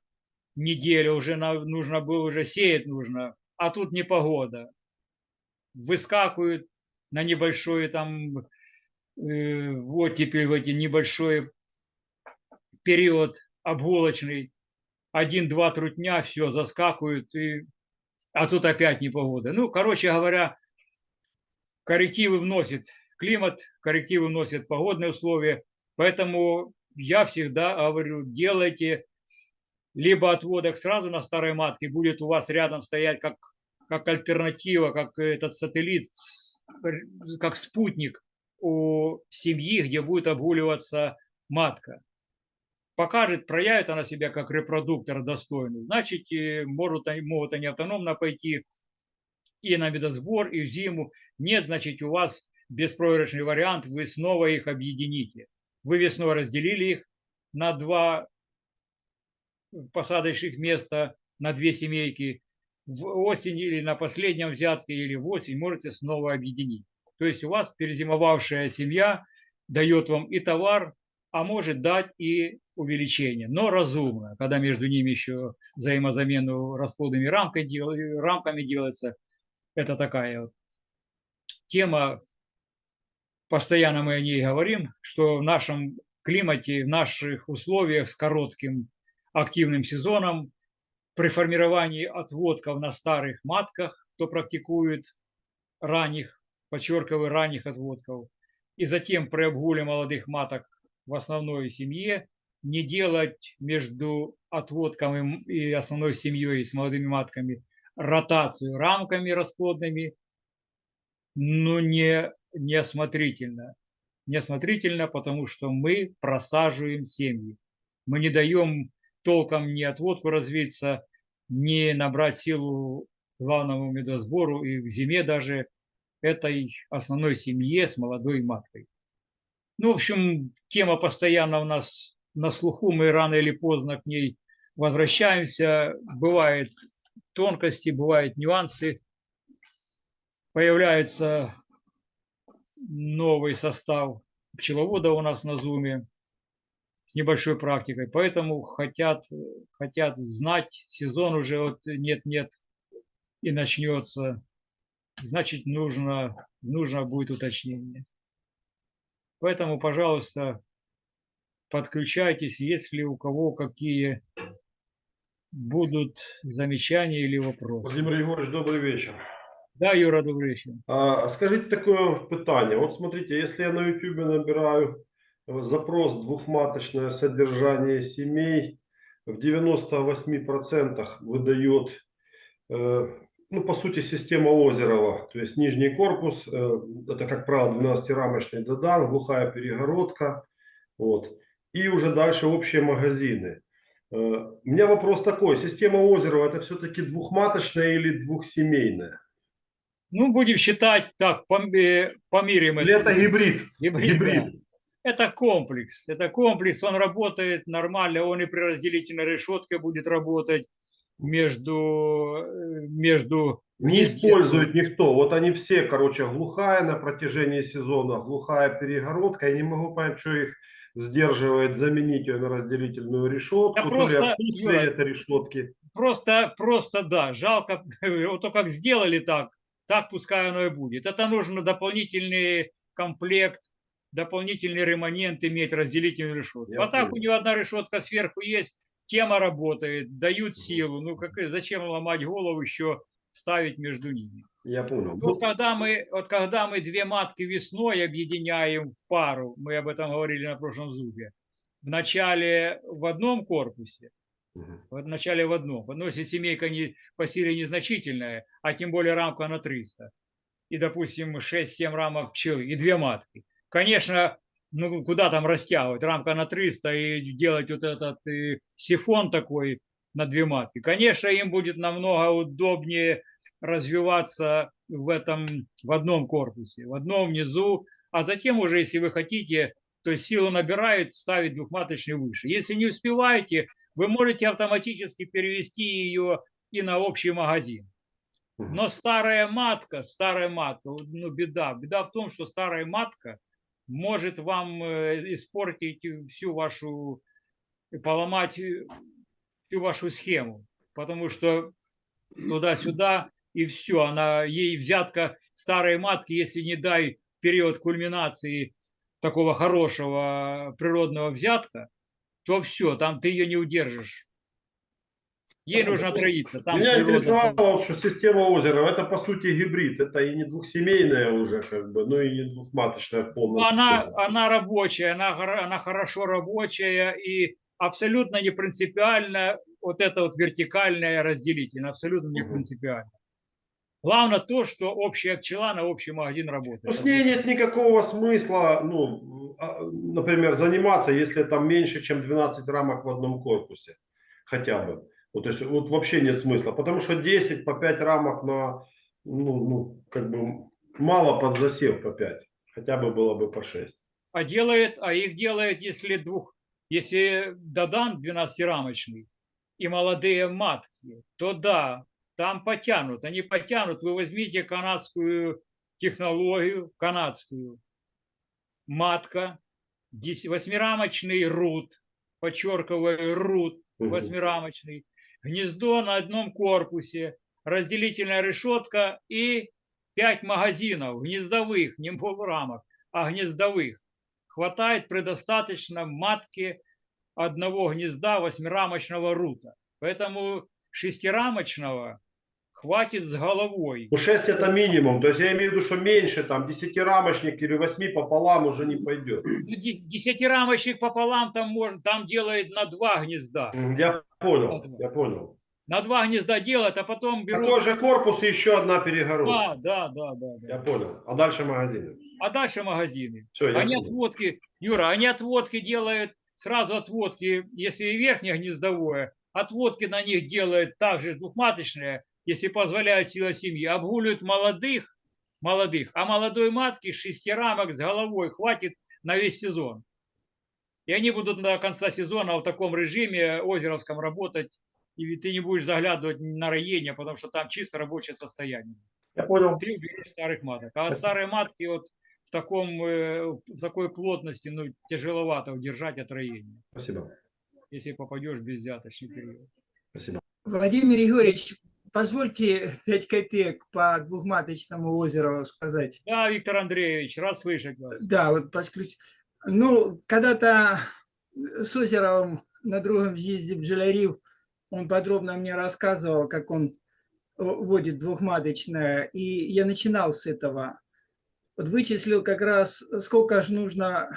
неделю уже нужно было, уже сеять нужно, а тут не погода. Выскакивают на небольшой там, э, вот теперь в эти небольшой период обгулочный, один-два трутня, все, заскакивают, и, а тут опять непогода. Ну, короче говоря, коррективы вносит климат, коррективы вносит погодные условия. Поэтому я всегда говорю, делайте либо отводок сразу на старой матке, будет у вас рядом стоять как, как альтернатива, как этот сателлит, как спутник у семьи, где будет обгуливаться матка. покажет, проявит она себя как репродуктор достойный, значит, могут, могут они автономно пойти и на медосбор, и в зиму. Нет, значит, у вас беспроигрышный вариант, вы снова их объедините. Вы весной разделили их на два посадочных места, на две семейки. В осень или на последнем взятке, или в осень можете снова объединить. То есть у вас перезимовавшая семья дает вам и товар, а может дать и увеличение, но разумно, когда между ними еще взаимозамену расплодными рамкой, рамками делается. Это такая тема, постоянно мы о ней говорим, что в нашем климате, в наших условиях с коротким активным сезоном, при формировании отводков на старых матках, кто практикует ранних, подчеркиваю, ранних отводков, и затем при обгуле молодых маток в основной семье, не делать между отводком и основной семьей с молодыми матками ротацию рамками расплодными, но не неосмотрительно. Неосмотрительно, потому что мы просаживаем семьи. Мы не даем толком ни отводку развиться, ни набрать силу главному медосбору и к зиме даже этой основной семье с молодой маткой. Ну, в общем, тема постоянно у нас на слуху, мы рано или поздно к ней возвращаемся. Бывают тонкости, бывают нюансы. Появляется новый состав пчеловода у нас на Зуме с небольшой практикой. Поэтому хотят, хотят знать, сезон уже вот нет-нет и начнется. Значит, нужно, нужно будет уточнение. Поэтому, пожалуйста, подключайтесь, если у кого какие будут замечания или вопросы.
Владимир Егорович, добрый вечер.
Да, Юра, добрый вечер.
А, скажите такое питание. Вот смотрите, если я на YouTube набираю запрос двухматочное содержание семей, в 98% выдает, э, ну, по сути, система Озерова. То есть нижний корпус, э, это, как правило, 12-рамочный додан, глухая перегородка. Вот и уже дальше общие магазины. Э, у меня вопрос такой. Система Озерова это все-таки двухматочная или двухсемейная?
Ну, будем считать так, помирим
Или это. это гибрид?
Гибрид. гибрид. Да. Это комплекс. Это комплекс, он работает нормально, он и при разделительной решетке будет работать между, э, между
не использует никто. Вот они все, короче, глухая на протяжении сезона, глухая перегородка. Я не могу понять, что их сдерживает заменить ее на разделительную решетку, да
просто,
то ли Юра, этой решетки.
Просто, просто да, жалко, вот то как сделали так, так пускай оно и будет. Это нужно дополнительный комплект, дополнительный ремонент иметь разделительную решетку. Я а так у нее одна решетка сверху есть, тема работает, дают силу. Ну как, зачем ломать голову еще ставить между ними?
Я понял.
Вот когда мы, вот когда мы две матки весной объединяем в пару, мы об этом говорили на прошлом зубе, в начале в одном корпусе, угу. в начале в одном, в если семейка не, по силе незначительная, а тем более рамка на 300, и, допустим, 6-7 рамок пчелы и две матки. Конечно, ну куда там растягивать, рамка на 300 и делать вот этот и сифон такой на две матки. Конечно, им будет намного удобнее развиваться в этом в одном корпусе, в одном внизу, а затем уже, если вы хотите, то есть силу набирает, ставить двухматочный выше. Если не успеваете, вы можете автоматически перевести ее и на общий магазин. Но старая матка, старая матка, ну беда. Беда в том, что старая матка может вам э, испортить всю вашу, поломать э, всю вашу схему. Потому что туда-сюда и все. Она, ей взятка старой матки, если не дай период кульминации такого хорошего природного взятка, то все, там ты ее не удержишь. Ей нужно троиться. Там
Меня интересовало, что система озера, это по сути гибрид, это и не двухсемейная уже, как бы, ну и не двухматочная полностью.
Она, она рабочая, она, она хорошо рабочая и абсолютно не принципиально вот это вот вертикальное разделительное, абсолютно не принципиально. Главное то, что общая пчела на общий магазин работает. Ну,
с ней нет никакого смысла, ну, а, например, заниматься, если там меньше, чем 12 рамок в одном корпусе, хотя бы. Вот, то есть вот вообще нет смысла, потому что 10 по 5 рамок на, ну, ну как бы мало под засев по 5, хотя бы было бы по 6.
А делает, а их делает, если двух, если додан 12-рамочный и молодые матки, то да, там потянут. Они потянут. Вы возьмите канадскую технологию, канадскую. Матка, восьмирамочный рут, подчеркиваю, рут, восьмирамочный, гнездо на одном корпусе, разделительная решетка и пять магазинов гнездовых, не полурамок, а гнездовых. Хватает предостаточно матки одного гнезда восьмирамочного рута. Поэтому шестирамочного хватит с головой.
Ну 6 это минимум, то есть я имею в виду, что меньше, там 10-рамочник или 8 пополам уже не пойдет.
Ну, дес- Десятирамочник пополам там может, там делает на два гнезда.
Я понял, я понял.
На два гнезда делает, а потом берут...
Такой же корпус и еще одна перегородка.
Да, да, да, да,
Я понял. А дальше магазины.
А дальше магазины.
Все,
Они
понял.
отводки, Юра, они отводки делают, сразу отводки, если верхнее гнездовое, отводки на них делают также двухматочные, если позволяет сила семьи, обгуливают молодых, молодых, а молодой матки шести рамок с головой хватит на весь сезон. И они будут до конца сезона в таком режиме озеровском работать, и ты не будешь заглядывать на роение, потому что там чисто рабочее состояние
Я понял.
ты берешь старых маток. А старые матки вот таком э, в такой плотности, ну, тяжеловато удержать от роения,
Спасибо.
если попадешь в безвзяточный период.
Спасибо.
Владимир Егорович, позвольте 5 копеек по двухматочному озеру сказать.
Да, Виктор Андреевич, рад слышать вас.
Да, вот подключ. Ну, когда-то с Озеровым на другом съезде в Джалярив он подробно мне рассказывал, как он вводит двухматочное, и я начинал с этого. Вот вычислил как раз, сколько же нужно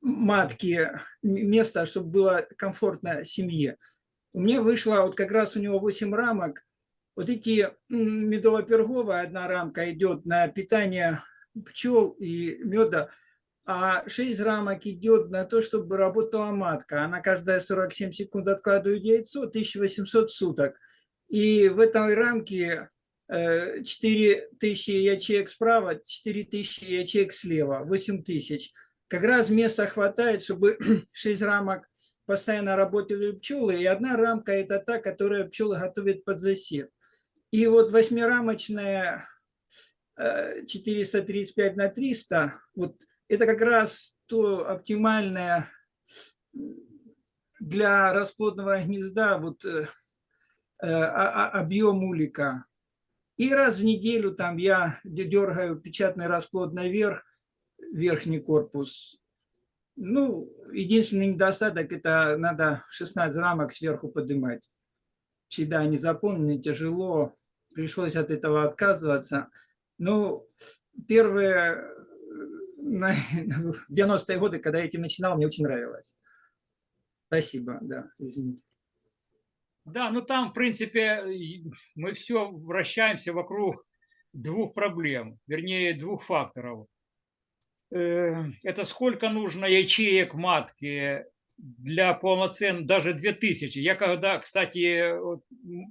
матки, места, чтобы было комфортно семье. У меня вышло, вот как раз у него 8 рамок, вот эти медово-перговая одна рамка идет на питание пчел и меда, а 6 рамок идет на то, чтобы работала матка. Она каждая 47 секунд откладывает яйцо, 1800 суток. И в этой рамке э, 4000 ячеек справа, 4000 ячеек слева, 8000. Как раз места хватает, чтобы 6 рамок постоянно работали пчелы, и одна рамка – это та, которая пчелы готовят под засев. И вот восьмирамочная э, 435 на 300, вот это как раз то оптимальное для расплодного гнезда вот, э, э, а- а- объем улика. И раз в неделю там я дергаю печатный расплод наверх, верхний корпус. Ну, единственный недостаток – это надо 16 рамок сверху поднимать. Всегда они заполнены, тяжело. Пришлось от этого отказываться. Ну, первые э, на- в 90-е годы, когда я этим начинал, мне очень нравилось. Спасибо, да, извините.
Да, ну там, в принципе, мы все вращаемся вокруг двух проблем, вернее, двух факторов. Э, Это сколько нужно ячеек матки для полноценной, даже 2000. Я когда, кстати,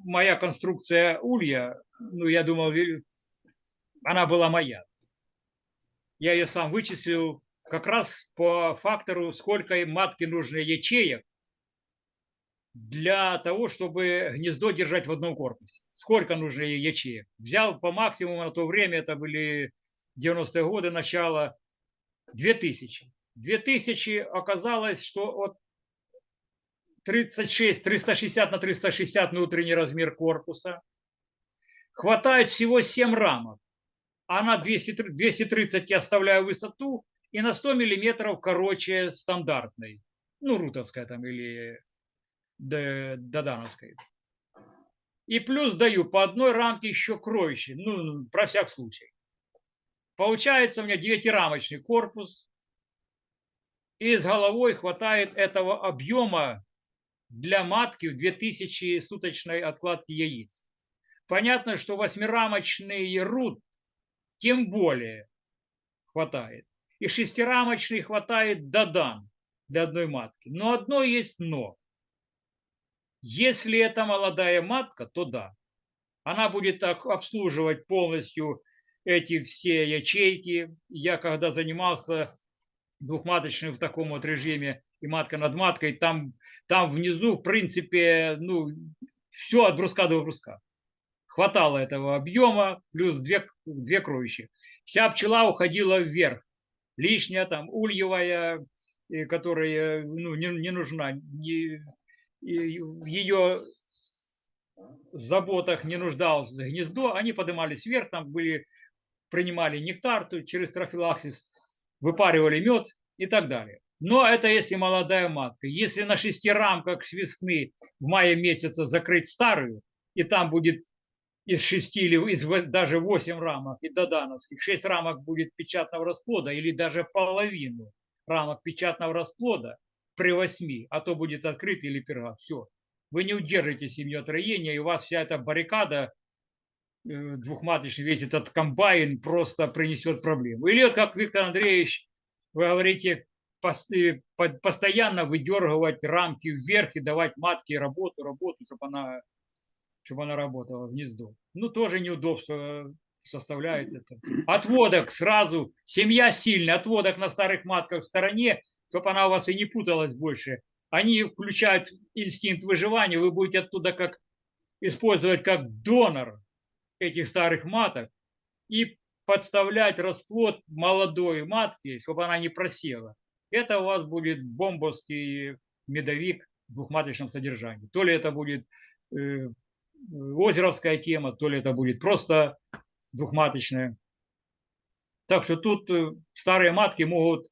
моя конструкция улья, ну, я думал, она была моя. Я ее сам вычислил как раз по фактору, сколько матки нужно ячеек для того, чтобы гнездо держать в одном корпусе. Сколько нужно ячеек? Взял по максимуму на то время, это были 90-е годы, начало, 2000. 2000 оказалось, что от 36, 360 на 360 внутренний размер корпуса. Хватает всего 7 рамок. А на 200, 230 я оставляю высоту и на 100 миллиметров короче стандартной. Ну, рутовская там или Додановской. И плюс даю по одной рамке еще кроющей, ну, про всяк случай. Получается у меня девятирамочный корпус, и с головой хватает этого объема для матки в 2000 суточной откладки яиц. Понятно, что восьмирамочный рут тем более хватает. И шестирамочный хватает Дадан для одной матки. Но одно есть но. Если это молодая матка, то да. Она будет так обслуживать полностью эти все ячейки. Я когда занимался двухматочным в таком вот режиме и матка над маткой, там, там внизу, в принципе, ну, все от бруска до бруска. Хватало этого объема, плюс две, две кровищи. Вся пчела уходила вверх. Лишняя там ульевая, которая ну, не, не нужна. Не, в ее заботах не нуждалось гнездо, они поднимались вверх, там были, принимали нектар то через трофилаксис, выпаривали мед и так далее. Но это если молодая матка. Если на шести рамках с весны в мае месяца закрыть старую, и там будет из шести или из даже восемь рамок и додановских, шесть рамок будет печатного расплода или даже половину рамок печатного расплода при восьми, а то будет открыт или перга. Все. Вы не удержите семью от роения, и у вас вся эта баррикада э, двухматочный, весь этот комбайн просто принесет проблему. Или вот как Виктор Андреевич, вы говорите, э, по- постоянно выдергивать рамки вверх и давать матке работу, работу, чтобы она, чтобы она работала, гнездо. Ну, тоже неудобство составляет это. Отводок сразу, семья сильная, отводок на старых матках в стороне, чтобы она у вас и не путалась больше. Они включают инстинкт выживания, вы будете оттуда как использовать как донор этих старых маток и подставлять расплод молодой матки, чтобы она не просела. Это у вас будет бомбовский медовик в двухматочном содержании. То ли это будет э, озеровская тема, то ли это будет просто двухматочная. Так что тут э, старые матки могут,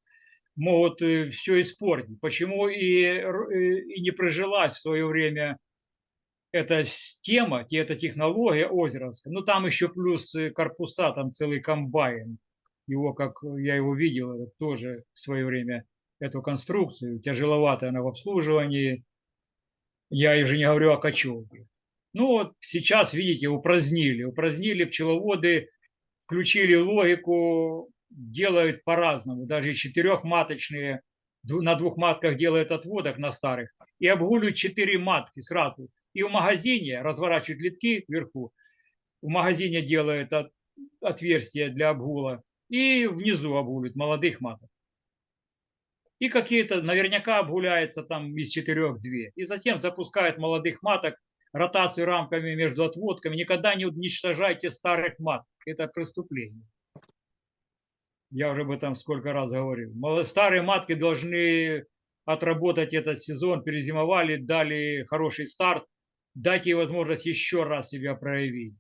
могут все испортить. Почему и, э, и не прижилась в свое время эта тема, те- эта технология озеровская. Ну, там еще плюс э, корпуса, там целый комбайн. Его, как я его видел, тоже в свое время эту конструкцию. Тяжеловатая она в обслуживании. Я уже не говорю о кочевке. Ну, вот сейчас, видите, упразднили. Упразднили пчеловоды, включили логику, делают по-разному. Даже четырехматочные, на двух матках делают отводок на старых. И обгуливают четыре матки сразу. И в магазине разворачивают литки вверху. В магазине делают от- отверстия для обгула. И внизу обгуливают молодых маток. И какие-то, наверняка обгуляется там из четырех две. И затем запускают молодых маток, ротацию рамками между отводками. Никогда не уничтожайте старых маток. Это преступление. Я уже об этом сколько раз говорил. Старые матки должны отработать этот сезон, перезимовали, дали хороший старт, дайте ей возможность еще раз себя проявить.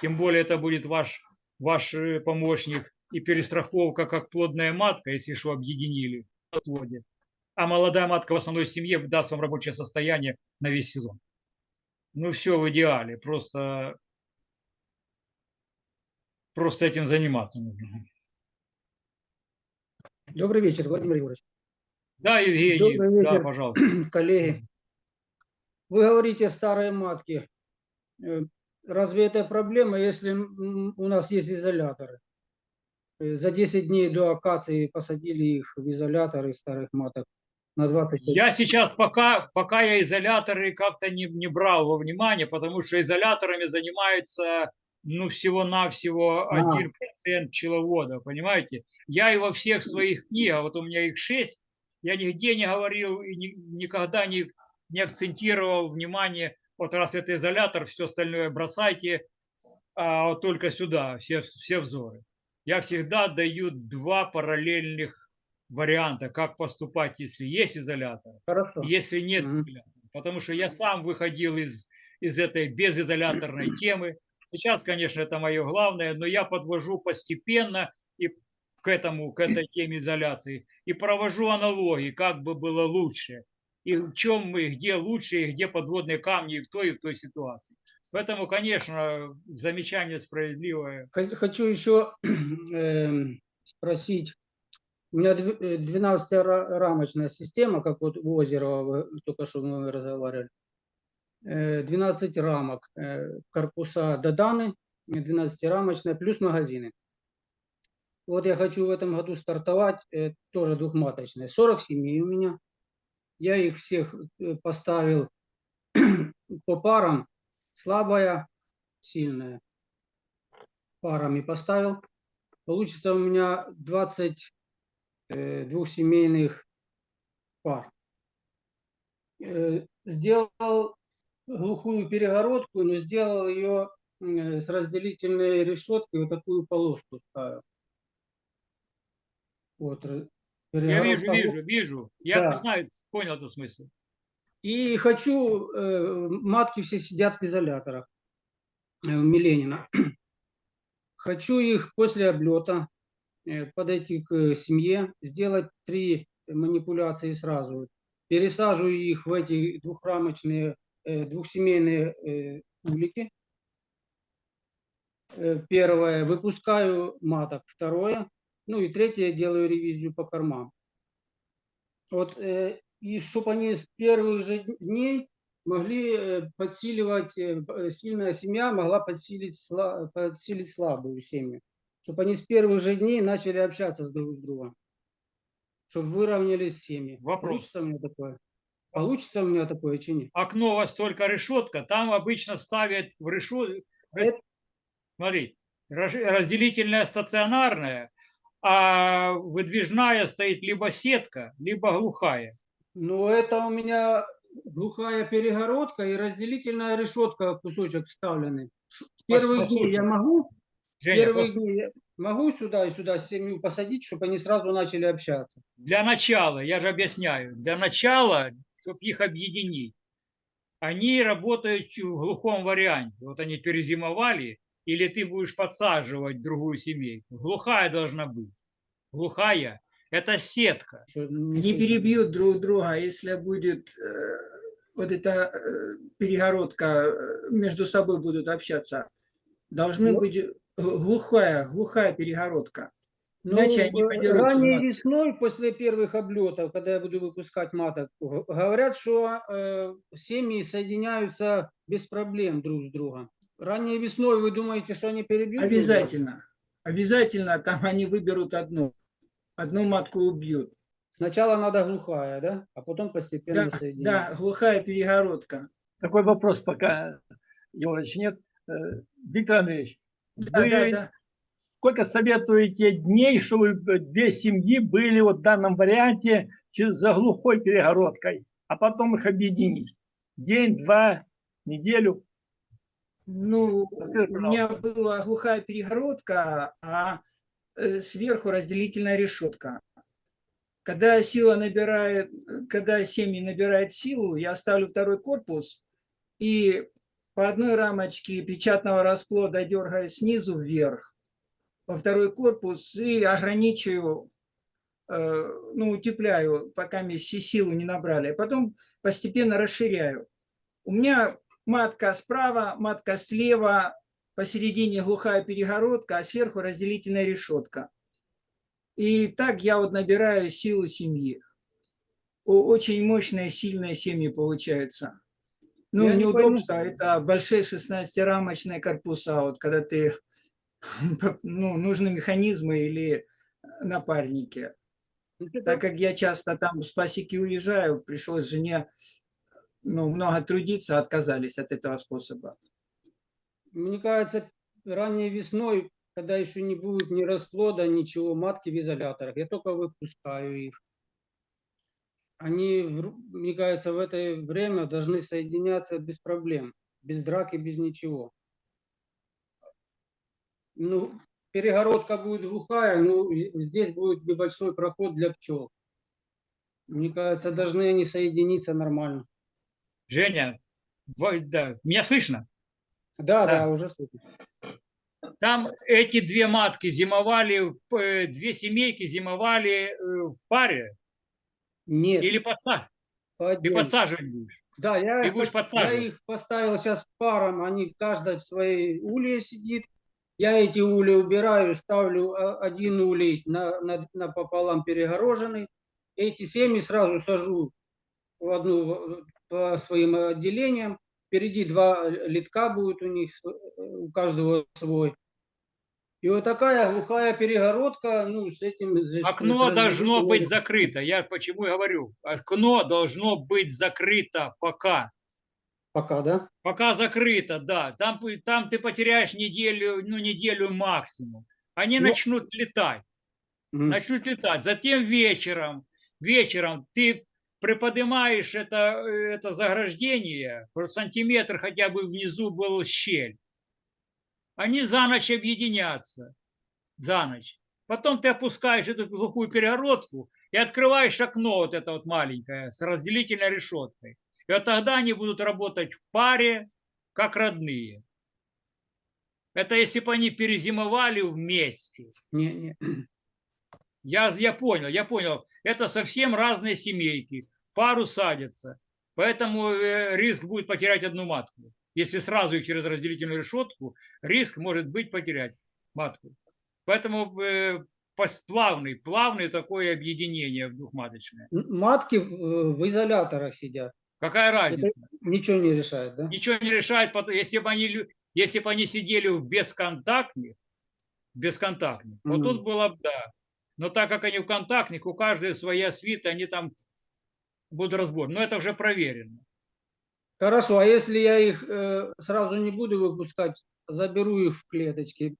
Тем более это будет ваш, ваш э, помощник и перестраховка как плодная матка, если что, объединили. А молодая матка в основной семье даст вам рабочее состояние на весь сезон. Ну все в идеале, просто, просто этим заниматься нужно.
Добрый вечер, Владимир Егорович.
Да, Евгений,
Добрый
да,
вечер.
пожалуйста.
Коллеги, вы говорите старые матки. Э, Разве это проблема, если у нас есть изоляторы? Э, За 10 дней до акации посадили их в изоляторы старых маток на 20
Я сейчас пока, пока я изоляторы как-то не, не брал во внимание, потому что изоляторами занимается ну всего-навсего
А.
1% пчеловодов, понимаете? Я и во всех своих книгах, вот у меня их 6, я нигде не говорил и ни- никогда не, не акцентировал внимание, вот раз это изолятор, все остальное бросайте, а вот только сюда все, все взоры. Я всегда даю два параллельных варианта, как поступать, если есть изолятор,
Хорошо.
если нет
Мгм.
изолятора. Потому что я сам выходил из, из этой безизоляторной темы. Сейчас, конечно, это мое главное, но я подвожу постепенно и к этому, к этой теме изоляции и провожу аналогии, как бы было лучше. И в чем мы, где лучше, и где подводные камни в той, и в той ситуации. Поэтому, конечно, замечание справедливое.
Хо- Хочу еще эм, спросить. У меня дв- э, 12-рамочная система, как вот у Озерова только что мы разговаривали. Э, 12 рамок, корпуса Доданы, 12-рамочная, плюс магазины. Вот я хочу в этом году стартовать, тоже двухматочные. 40 семей у меня. Я их всех э, поставил по парам. Слабая, сильная. Парами поставил. Получится у меня 20 э, двухсемейных пар. Э, Сделал глухую перегородку, но сделал ее м, с разделительной решеткой, вот такую полоску ставил. Вот, ра-
Я вижу, вижу, вижу. Я
Да.
знаю, понял этот смысл.
И хочу, э, матки все сидят в изоляторах э, у Миленина. Хочу их после облета э, подойти к э, семье, сделать три манипуляции сразу. Пересаживаю их в эти двухрамочные, э, двухсемейные э, улики. Э, Первое, выпускаю маток. Второе, ну и третье, делаю ревизию по кормам. Вот, э, и чтобы они с первых же дней могли э, подсиливать, э, э, сильная семья могла подсилить, подсилить слабую семью. Чтобы они с первых же дней начали общаться с друг с другом. Чтобы выровнялись семьи.
Вопрос.
У меня такое? Получится у меня такое, чи нет?
Окно у вас только решетка, там обычно ставят в решетку.
Это-
Смотри, разделительная стационарная, а выдвижная стоит либо сетка, либо глухая.
Ну, это у меня глухая перегородка и разделительная решетка, кусочек вставленный. Первых дней я могу
Женя,
Первые дни я могу сюда и сюда семью посадить, чтобы они сразу начали общаться.
Для начала, я же объясняю, для начала, чтобы их объединить, они работают в глухом варианте. Вот они перезимовали, или ты будешь подсаживать другую семейку. Глухая должна быть. Глухая – это сетка.
Ещё
Не перебьют друг друга, если будет э, вот эта э, перегородка, э, между собой будут общаться. Должны
Ну.
быть глухая, глухая перегородка.
Ну,
Иначе они
э, ранней весной, после первых облетов, когда я буду выпускать маток, говорят, что э, семьи соединяются без проблем друг с другом. Ранней весной вы думаете, что они перебьют?
Обязательно. Обязательно там они выберут одну. Одну матку убьют.
Сначала надо глухая, да? А потом постепенно
Да,
соединять.
да, глухая перегородка.
Такой вопрос пока, Георгиевич, нет. Э, Виктор Андреевич,
Да,
вы
да, да.
Сколько советуете дней, чтобы две семьи были вот в данном варианте за глухой перегородкой, а потом их объединить? День, два, неделю?
Ну,
Расскажи,
у меня была глухая перегородка, а э, сверху разделительная решетка. Когда сила набирает, когда семьи набирает силу, я ставлю второй корпус и по одной рамочке печатного расплода дергаю снизу вверх, во второй корпус и ограничиваю, э, ну, утепляю, пока мне си- силу не набрали. а Потом постепенно расширяю. У меня матка справа, матка слева, посередине глухая перегородка, а сверху разделительная решетка. И так я вот набираю силу семьи. Очень мощные, сильные семьи получаются. Ну,
Я не
неудобство
пойму.
это большие 16-рамочные корпуса, вот когда ты, ну, нужны механизмы или напарники.
Ну,
Так как я часто там с пасеки уезжаю, пришлось жене ну, много трудиться, отказались от этого способа.
Мне кажется, ранней весной, когда еще не будет ни расплода, ничего, матки в изоляторах, я только выпускаю их. Они, мне кажется, в это время должны соединяться без проблем, без драки, без ничего. Ну, перегородка будет глухая, ну, здесь будет небольшой проход для пчел. Мне кажется, должны они соединиться нормально.
Женя, да, меня слышно?
Да,
Да.
да, уже слышно.
Там эти две матки зимовали, э, две семейки зимовали э, в паре
Нет,
или подса-
по
ты будешь?
Да, я,
Ты будешь
я их поставил сейчас паром, они каждая в своей улье сидит. Я эти ули убираю, ставлю а, один улей на, на, напополам перегороженный. Эти семьи сразу сажу в одну в- по своим отделениям. Впереди два литка будет у них, св- у каждого свой. И вот такая глухая перегородка, ну, с этим...
Окно
с
должно быть закрыто. Я почему и говорю. Окно должно быть закрыто пока.
Пока, да?
Пока закрыто, да. Там, там ты потеряешь неделю, ну, неделю максимум. Они
Ну,
начнут летать.
Мгм.
начнут летать. Затем вечером, вечером ты приподнимаешь это, э, это заграждение, сантиметр хотя бы внизу был щель. Они за ночь объединятся. За ночь. Потом ты опускаешь эту глухую перегородку и открываешь окно вот это вот маленькое с разделительной решеткой. И тогда они будут работать в паре, как родные. Это если бы они перезимовали вместе.
Не, не.
Я, я понял, я понял. Это совсем разные семейки. Пару садятся. Поэтому э, риск будет потерять одну матку. Если сразу их через разделительную решетку, риск может быть потерять матку. Поэтому э, плавный, плавный такое объединение в двухматочное.
Матки в, в изоляторах сидят.
Какая разница?
Ничего не решает, да?
Ничего не решает, если бы они, если бы они сидели в бесконтактных, бесконтактных, вот
Мгм.
тут было бы да. Но так как они в контактных, у каждой своя свита, они там будут разбор. Но это уже проверено.
Хорошо, а если я их э, сразу не буду выпускать, заберу их в клеточки,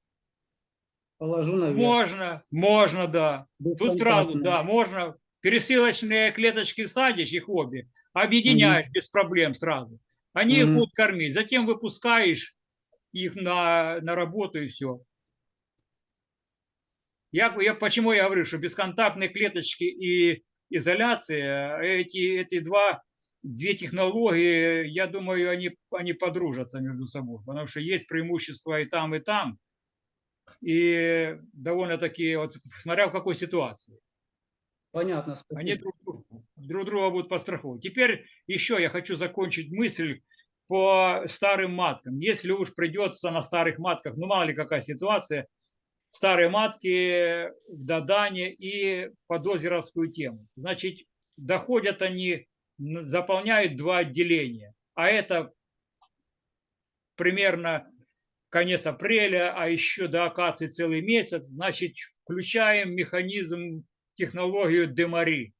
положу наверх.
Можно, можно, да. Тут сразу, да, можно. Пересылочные клеточки садишь, их обе, объединяешь без проблем сразу. Они их
Мгм.
будут кормить. Затем выпускаешь их на, на работу и все. Я, я почему я говорю, что бесконтактные клеточки и изоляция, эти, эти два, две технологии, я думаю, они, они подружатся между собой, потому что есть преимущества и там, и там. И довольно-таки, вот, смотря в какой ситуации.
Понятно. спасибо.
Они друг, друг- друг друга будут подстраховывать. Теперь еще я хочу закончить мысль по старым маткам. Если уж придется на старых матках, ну мало ли какая ситуация, старые матки в Дадане и под озеровскую тему. Значит, доходят они, заполняют два отделения. А это примерно конец апреля, а еще до акации целый месяц. Значит, включаем механизм, технологию демари.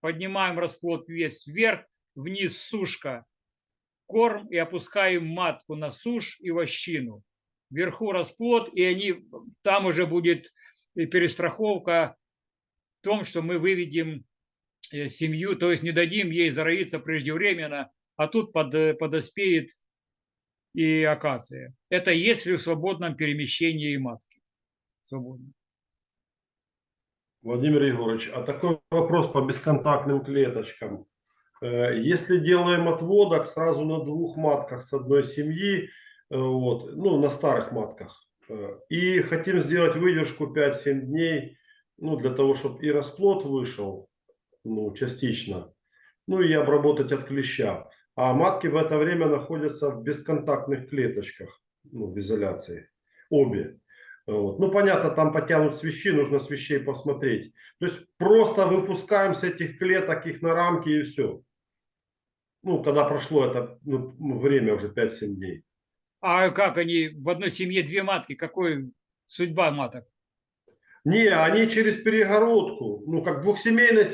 Поднимаем расплод весь вверх, вниз сушка, корм и опускаем матку на сушь и вощину. Вверху расплод, и они, там уже будет и перестраховка в том, что мы выведем э, семью, то есть не дадим ей зароиться преждевременно, а тут под, э, подоспеет и акация. Это если в свободном перемещении матки. Свободно.
Владимир Егорович, а такой вопрос по бесконтактным клеточкам. Э, Если делаем отводок сразу на двух матках с одной семьи, э, вот, ну, на старых матках, э, и хотим сделать выдержку 5-7 дней, ну, для того, чтобы и расплод вышел, ну, частично, ну, и обработать от клеща. А матки в это время находятся в бесконтактных клеточках, ну, в изоляции, обе. Вот. Ну, понятно, там потянут свищи, нужно свищей посмотреть. То есть просто выпускаем с этих клеток их на рамки и все. Ну, когда прошло это ну, время уже 5-7 дней.
А как они в одной семье две матки? Какой судьба маток?
Не, они через перегородку, ну, как двухсемейной,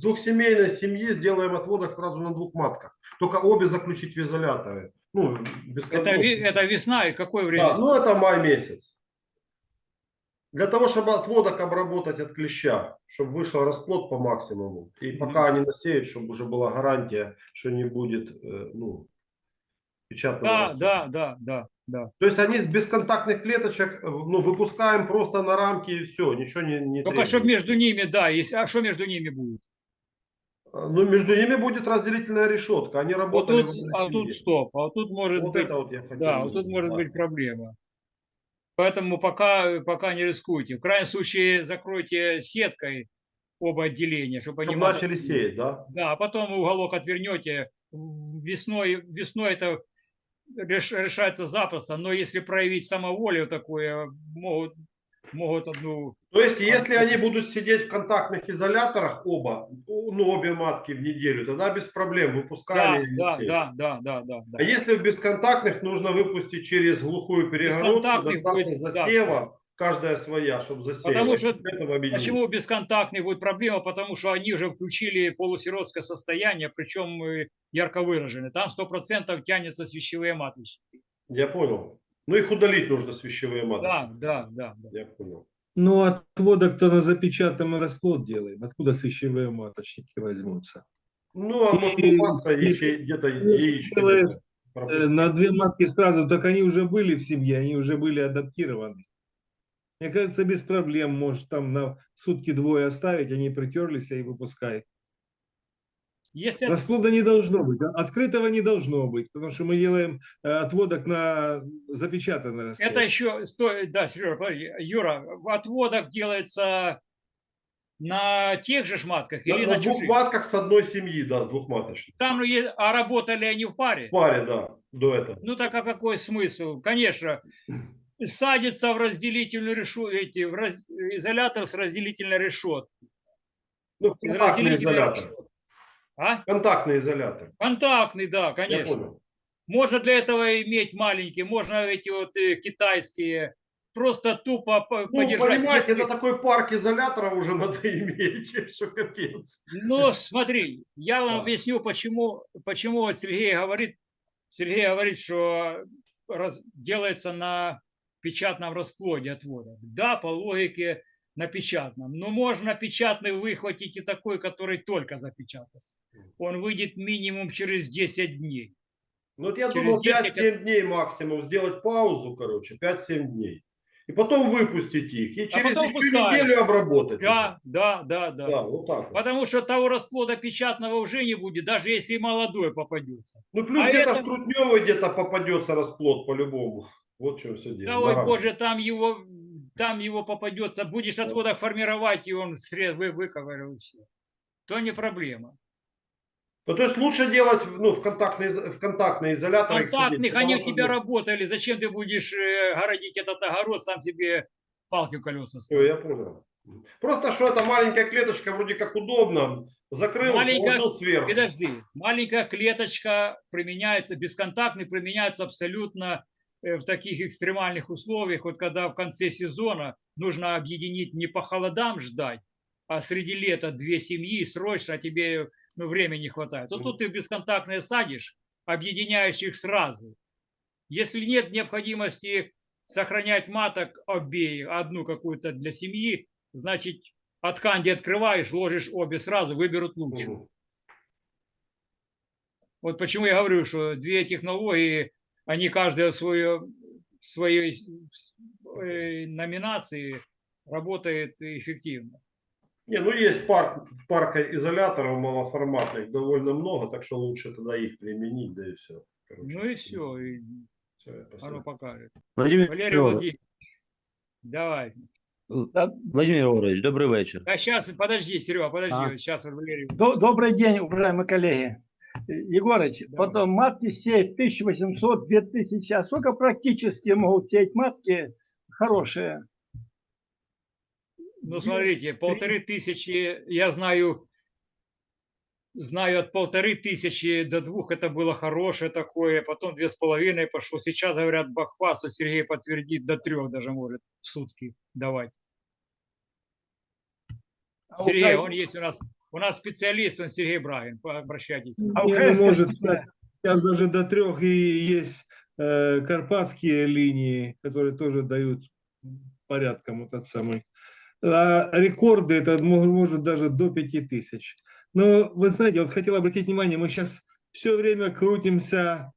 двухсемейной семьи сделаем отводок сразу на двух матках. Только обе заключить в изоляторы. Ну, без
Это, это весна и какое время?
Да, ну, это май месяц. Для того, чтобы отводок обработать от клеща, чтобы вышел расплод по максимуму. И пока они насеют, чтобы уже была гарантия, что не будет э, ну, печатного
да,
расплода.
да, да, да, да.
То есть они с бесконтактных клеточек э, ну, выпускаем просто на рамки и все, ничего не, не
Только чтобы между ними, да, есть, а что между ними будет?
Ну, между ними будет разделительная решетка. Они
Вот
работали
тут,
в одной
а тут стоп, а вот тут может
Вот
быть,
это вот я хотел
да, вот тут может быть проблема. Поэтому пока, пока не рискуйте. В крайнем случае закройте сеткой оба отделения, чтобы они
Чтобы
маток-
начали сеять, да?
Да, а потом уголок отвернете. Весной, весной это реш- решается запросто, но если проявить самоволю такое, могут, могут одну...
То есть, если они будут сидеть в контактных изоляторах оба, ну, обе матки в неделю, тогда без проблем
Да,
выпускали.
да, да, да, да, да, да.
А если в бесконтактных нужно выпустить через глухую перегородку,
будет, да.
засева, каждая своя, чтобы засеять.
Потому что-. Почему бесконтактный будет проблема? Потому что они уже включили полусиротское состояние, причем э, ярко выраженное. Там 100% тянется свящевые маточники.
Я понял. Ну их удалить нужно с вещевые маточники.
Да, да, да. да.
Я понял.
Ну, отводок-то на запечатанный расплод делаем. Откуда свящевые маточники возьмутся?
Ну, а может
если-
где-то яички
Э. На две матки сразу, так они уже были в семье, они уже были адаптированы. Мне кажется, без проблем, может, там на сутки двое оставить, они притерлись и выпускай.
Если
Расплода не должно быть, открытого не должно быть, потому что мы делаем э, отводок на запечатанный расплод.
это еще, да, Сережа. Юра, в отводок делается на тех же шматках
На,
или
на
на,
двух
чужих?
матках с одной семьи, да, с двух маточных.
Там, ну, а работали они в паре?
В паре, да, до этого.
Ну так а какой смысл? Конечно, садится в разделительную решу, эти, в раз- изолятор с разделительной решеткой.
Ну,
разделительной
изолятор.
решетки. А?
Контактный изолятор.
Контактный, да,
Я
конечно.
понял.
Можно для этого иметь маленькие, можно эти вот э, китайские, просто тупо по-
Ну,
подержать.
понимаете,
Если-
это такой парк изоляторов уже надо иметь, что капец.
Ну, смотри, я вам
Да.
объясню, почему, почему вот Сергей говорит, Сергей говорит, что раз- делается на печатном расплоде отвода. Да, по логике на печатном. Но можно печатный выхватить и такой, который только запечатался. Он выйдет минимум через 10 дней.
Ну, вот я
Через
думал
10
5-7 дней максимум, сделать паузу, короче, 5-7 дней. И потом выпустить их. И через
А потом
неделю обработать.
Да, да, да, да.
Да, вот так вот.
Потому что того расплода печатного уже не будет, даже если и молодой попадется.
Ну, плюс
А
где-то
это-
в Трутневой где-то попадется расплод по-любому. Вот в чем все дело.
Да ой, боже, там его, там его попадется. Будешь отводок формировать, и он срез, вы, выковырил все. То не проблема.
Ну, то есть лучше делать ну, в, контактный, в контактный изолятор.
Контактных, они у тебя работали. Зачем ты будешь э, городить этот огород, сам себе палки колеса ставить?
я понял. Просто что это маленькая клеточка, вроде как удобно. Закрыл,
Маленькая-
положил сверху.
Подожди, маленькая клеточка применяется, бесконтактный применяется абсолютно в таких экстремальных условиях. Вот когда в конце сезона нужно объединить не по холодам ждать, а среди лета две семьи срочно, а тебе ну, времени не хватает. Вот тут ты бесконтактные садишь, объединяешь их сразу. Если нет необходимости сохранять маток обеих, одну какую-то для семьи, значит, от канди открываешь, ложишь обе сразу, выберут лучшую. Вот почему я говорю, что две технологии, они каждая в своей, в своей э, номинации работает эффективно.
Не, ну есть парк, парка изоляторов малоформатных довольно много, так что лучше тогда их применить, да и все.
Ну и все, и
Всё, я
оно покажет.
Владимир,
Валерий Владимирович, давай.
Да,
Владимир Григорович, добрый вечер.
А сейчас, подожди, Серега, подожди,
А.
сейчас Валерий.
до- добрый день, уважаемые коллеги. Егорыч,
Давай.
потом матки сеять 1800, 2000, а сколько практически могут сеять матки хорошие?
Ну, смотрите, полторы тысячи, я знаю, знаю от полторы тысячи до двух это было хорошее такое, потом две с половиной пошло. Сейчас, говорят, Бахфасу, Сергей подтвердит, до трех даже может в сутки давать.
А
Сергей, он есть у нас, у нас специалист, он Сергей Брагин, по- обращайтесь.
А
ну,
Украинской
может,
семье?
сейчас, сейчас даже до трех и есть э, карпатские линии, которые тоже дают порядком этот самый. А рекорды это мо- может даже до пяти тысяч. Но вы знаете, вот хотел обратить внимание, мы сейчас все время крутимся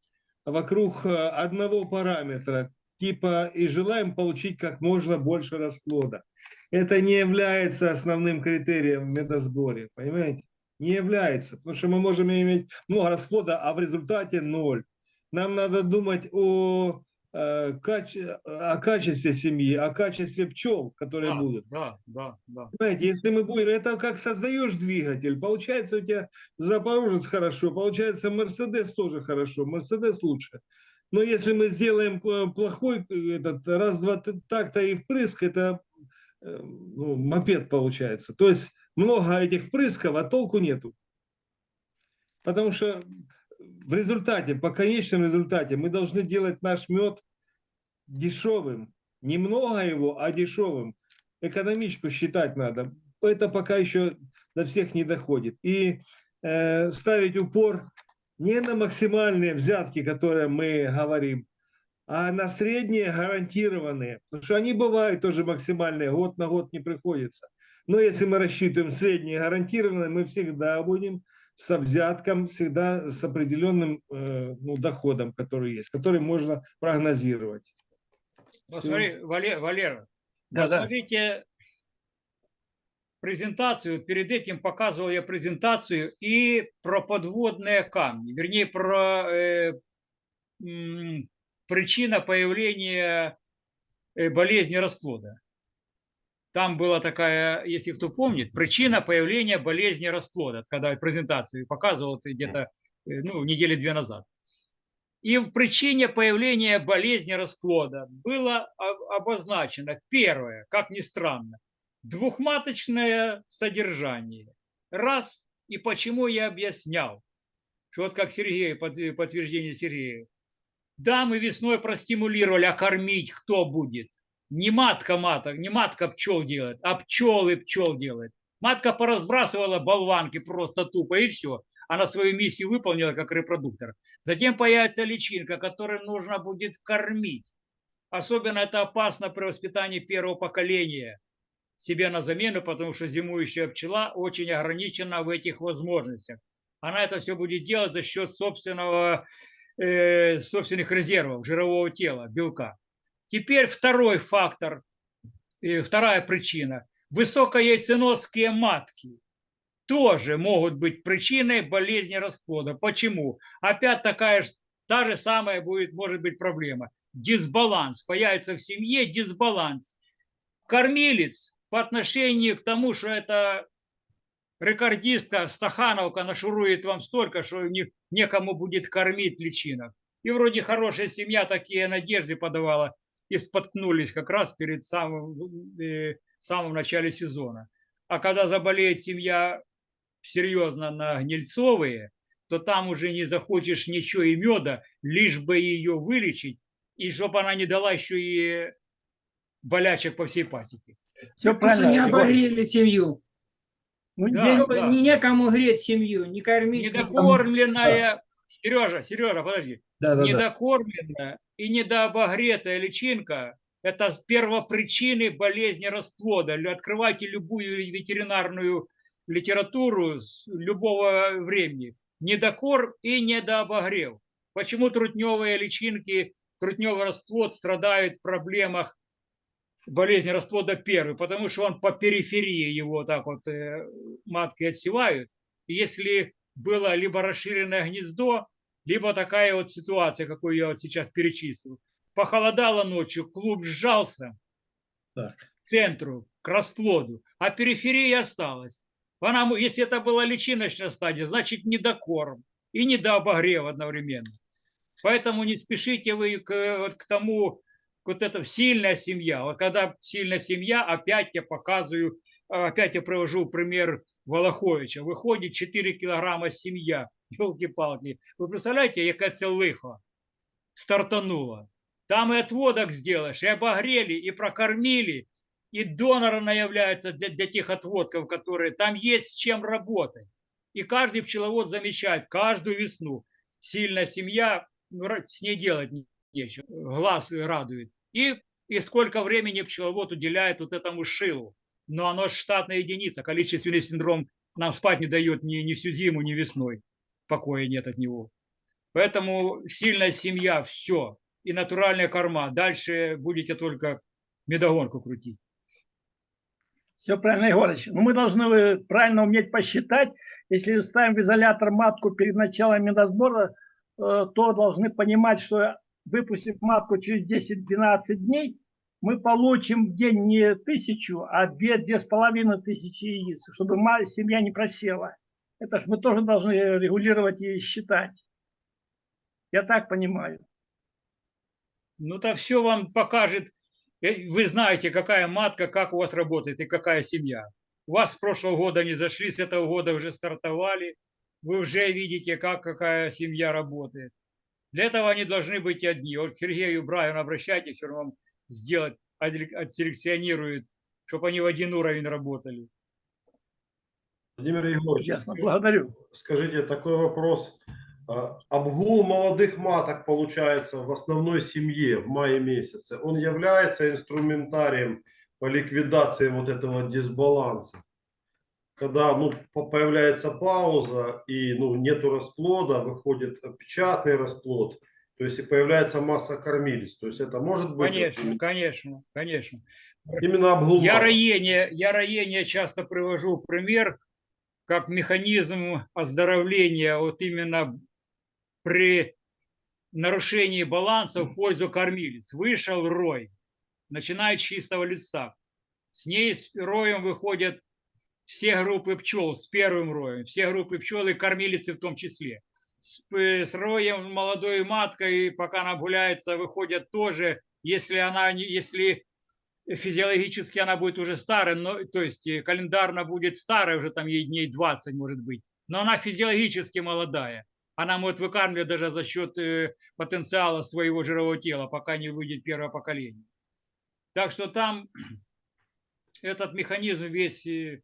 вокруг э, одного параметра, типа и желаем получить как можно больше расплода. Это не является основным критерием в медосборе, понимаете? Не является, потому что мы можем иметь много расплода, а в результате ноль. Нам надо думать о, э, о качестве семьи, о качестве пчел, которые
Да,
будут.
да, да, да.
Понимаете, если мы будем, это как создаешь двигатель, получается у тебя Запорожец хорошо, получается Мерседес тоже хорошо, Мерседес лучше. Но если мы сделаем э, плохой э, этот раз-два т- такта и впрыск, это э, ну, мопед получается. То есть много этих впрысков, а толку нету. Потому что в результате, по конечном результате, мы должны делать наш мед дешевым, Немного его, а дешевым. Экономичку считать надо. Это пока еще до всех не доходит. И э, ставить упор не на максимальные взятки, которые мы говорим, а на средние гарантированные. Потому что они бывают тоже максимальные, год на год не приходится. Но если мы рассчитываем средние гарантированные, мы всегда будем со взятком, всегда с определенным э, ну, доходом, который есть, который можно прогнозировать.
Посмотри, Валер, Валера,
Да, да.
посмотрите презентацию. Перед этим показывал я презентацию и про подводные камни, вернее, про э, м, причина появления э, болезни расплода. Там была такая, если кто помнит, причина появления болезни расплода, когда презентацию показывал где-то э, ну, недели две назад. И в причине появления болезни расплода было обозначено первое, как ни странно, двухматочное содержание. Раз, и почему я объяснял, что вот как Сергей, под- подтверждение Сергея. Да, мы весной простимулировали, а кормить кто будет? Не матка маток, не матка пчел делает, а пчелы пчел делает. Матка поразбрасывала болванки просто тупо и все. Она свою миссию выполнила как репродуктор. Затем появится личинка, которую нужно будет кормить. Особенно это опасно при воспитании первого поколения себе на замену, потому что зимующая пчела очень ограничена в этих возможностях. Она это все будет делать за счет собственного, э, собственных резервов, жирового тела, белка. Теперь второй фактор, э, вторая причина. Высокояйценосские матки тоже могут быть причиной болезни расплода. Почему? Опять такая же, та же самая будет, может быть проблема. Дисбаланс. Появится в семье дисбаланс. Кормилец по отношению к тому, что это рекордистка Стахановка нашурует вам столько, что не, некому будет кормить личинок. И вроде хорошая семья такие надежды подавала и споткнулись как раз перед самым, э, самым начале сезона. А когда заболеет семья серьезно на гнильцовые, то там уже не захочешь ничего и меда, лишь бы ее вылечить, и чтобы она не дала еще и болячек по всей пасеке.
Все
Просто не
правильно.
Обогрели семью.
Ну,
Да.
Не некому греть семью, не кормить.
Недокормленная, Сережа, Сережа, подожди,
Да, да, да.
недокормленная и недообогретая личинка – это первопричины болезни расплода. Открывайте любую ветеринарную литературу с любого времени. Недокорм и недообогрев. Почему трутневые личинки, трутневый расплод страдают в проблемах болезни расплода первый? Потому что он по периферии его так вот э, матки отсевают. И если было либо расширенное гнездо, либо такая вот ситуация, какую я вот сейчас перечислил. Похолодало ночью, клуб сжался
Так.
к центру, к расплоду, а периферия осталась. Она, если это была личиночная стадия, значит недокорм и недообогрев одновременно. Поэтому не спешите вы к, вот к тому, вот это сильная семья. Вот когда сильная семья, опять я показываю, опять я привожу пример Волоховича. Выходит 4 килограмма семья, елки-палки. Вы представляете, яка це лихо стартанула. Там и отводок сделаешь, и обогрели, и прокормили, и доноры являются для, для тех отводков, которые там есть с чем работать. И каждый пчеловод замечает каждую весну. Сильная семья, ну, с ней делать не- нечего, глаз радует. И, и сколько времени пчеловод уделяет вот этому шилу. Но оно штатная единица. Количественный синдром нам спать не дает ни, ни всю зиму, ни весной. Покоя нет от него. Поэтому сильная семья, все. И натуральная корма. Дальше будете только медогонку крутить.
Все правильно, Егорыч. Но мы должны э, правильно уметь посчитать. Если ставим в изолятор матку перед началом медосбора, э, то должны понимать, что выпустив матку через 10-12 дней, мы получим в день не тысячу, а две, две с половиной тысячи яиц, чтобы семья не просела. Это ж мы тоже должны регулировать и считать. Я так понимаю.
Ну, то все вам покажет. Э, Вы знаете, какая матка, как у вас работает и какая семья. У вас с прошлого года не зашли, с этого года уже стартовали. Вы уже видите, как какая семья работает. Для этого они должны быть одни. Вот Сергею Брайану обращайтесь, он вам сделать отдель- отселекционирует, чтобы они в один уровень работали.
Владимир Егорович,
Ясно, благодарю.
скажите такой вопрос. А, Обгул молодых маток получается в основной семье в мае месяце. Он является инструментарием по ликвидации вот этого дисбаланса. Когда ну, по- появляется пауза и ну, нету расплода, выходит печатный расплод, то есть и появляется масса кормилец. То есть это может быть
Конечно, конечно, конечно.
именно обгул
Я роение, я роение часто привожу пример как механизм оздоровления вот именно при нарушении баланса в пользу кормилец. Вышел рой, начинает с чистого листа. С ней с роем выходят все группы пчел с первым роем, все группы пчел и кормилицы в том числе. С, п- с роем молодой маткой, пока она гуляется, выходят тоже, если она не, если физиологически она будет уже старая, но, то есть э, календарно будет старая, уже там ей дней 20 может быть, но она физиологически молодая. Она может выкармливать даже за счет э, потенциала своего жирового тела, пока не выйдет первое поколение. Так что там этот механизм весь э,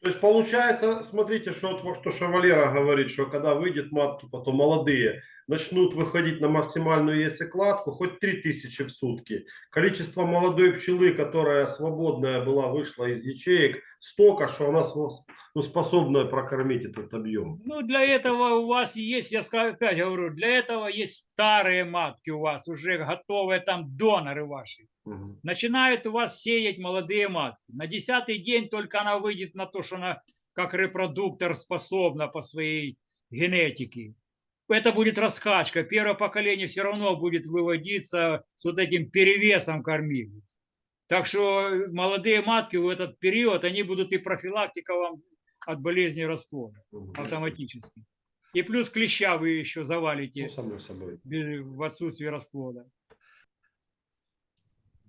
То есть получается, смотрите, что, что, что Валера говорит, что когда выйдет матки, потом молодые, начнут выходить на максимальную яйцекладку, хоть 3000 в сутки. Количество молодой пчелы, которая свободная была, вышла из ячеек, столько, что она ну, способна прокормить этот объем.
Ну, для этого у вас есть, я опять говорю, для этого есть старые матки у вас, уже готовые там доноры ваши.
Мгм.
Начинают у вас сеять молодые матки. На десятый день только она выйдет на то, что она как репродуктор способна по своей генетике. Это будет раскачка. Первое поколение все равно будет выводиться с вот этим перевесом кормилиц. Так что молодые матки в этот период, они будут и профилактика вам от болезни расплода автоматически. И плюс клеща вы еще
Ну,
завалите
само собой.
в отсутствие расплода.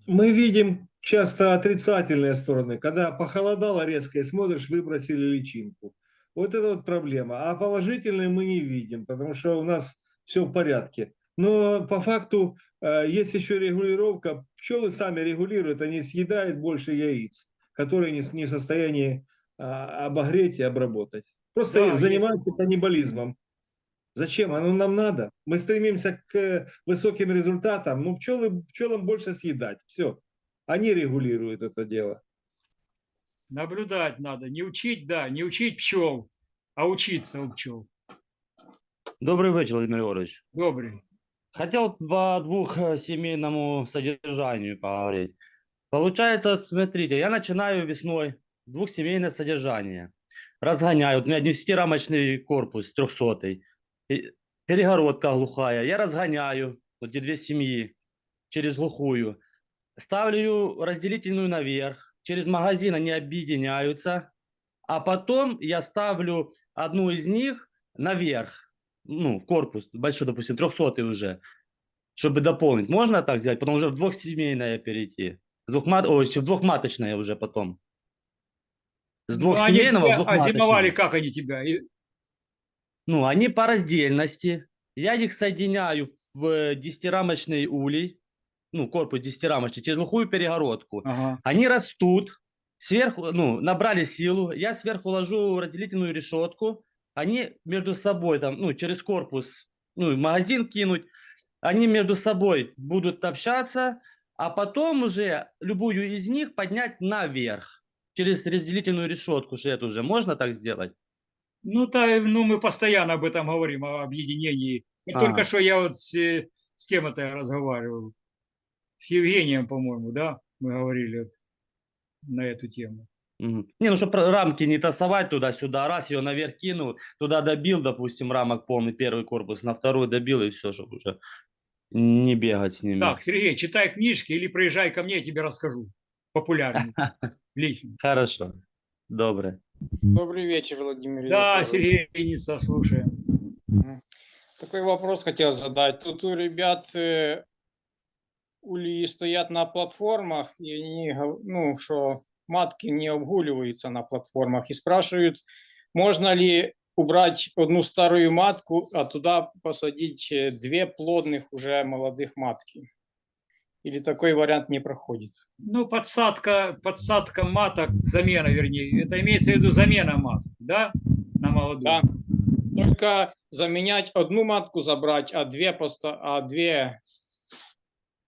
Мы видим часто отрицательные стороны, когда похолодало резко и смотришь, выбросили личинку. Вот это вот проблема. А положительные мы не видим, потому что у нас все в порядке. Но по факту э, есть еще регулировка. Пчелы сами регулируют, они съедают больше яиц, которые не, в состоянии а, обогреть и обработать. Просто
Да,
занимаются каннибализмом. Зачем? Оно нам надо. Мы стремимся к э, высоким результатам. Ну, пчелы, пчелам больше съедать. Все. Они регулируют это дело.
Наблюдать надо. Не учить, да, не учить пчел, а учиться у пчел.
Добрий вечір, Владимир Егорович.
Добрый.
Хотел по двухсемейному содержанию поговорить. Получается, смотрите, я начинаю весной двухсемейное содержание. Разгоняю. Вот у меня 10-рамочный корпус, 300 Перегородка глухая. Я разгоняю вот эти две семьи через глухую. Ставлю разделительную наверх. Через магазин они объединяются. А потом я ставлю одну из них наверх. Ну, в корпус большой, допустим, 300 уже. Чтобы дополнить. Можно так сделать? Потом уже в двухсемейное перейти. С двухмат... Ой, в двухматочное уже потом. С
Ну,
двухсемейного в
тебя- А зимовали
двухматочное.
как они тебя? И-
Ну, они по раздельности. Я их соединяю в десятирамочный улей, ну, корпус десятирамочный, через глухую перегородку.
Ага.
Они растут, сверху, ну, набрали силу, я сверху ложу разделительную решетку, они между собой там, ну, через корпус, ну, магазин кинуть, они между собой будут общаться, а потом уже любую из них поднять наверх, через разделительную решетку же это уже можно так сделать?
Ну, та, ну, мы постоянно об этом говорим, о объединении. Вот
А.
Только что я вот с, с кем это разговаривал? С Евгением, по-моему, да? Мы говорили вот на эту тему.
Не, ну чтобы рамки не тасовать туда-сюда, раз ее наверх кинул, туда добил, допустим, рамок полный первый корпус, на второй добил и все, чтобы уже не бегать с ними.
Так, Сергей, читай книжки или приезжай ко мне, я тебе расскажу. Популярно. Лично.
Хорошо, добре.
Добрый вечер, Владимир.
Да. Сергей Ленинцев, слушаем.
Такой вопрос хотел задать. Тут у ребят ульи стоят на платформах, и они, ну, что матки не обгуливаются на платформах, и спрашивают, можно ли убрать одну старую матку, а туда посадить две плодных уже молодых матки. Или такой вариант не проходит?
Ну, подсадка, подсадка маток, замена, вернее, это имеется в виду замена маток, да, на молодую?
Да. Только заменять одну матку забрать, а две просто, а две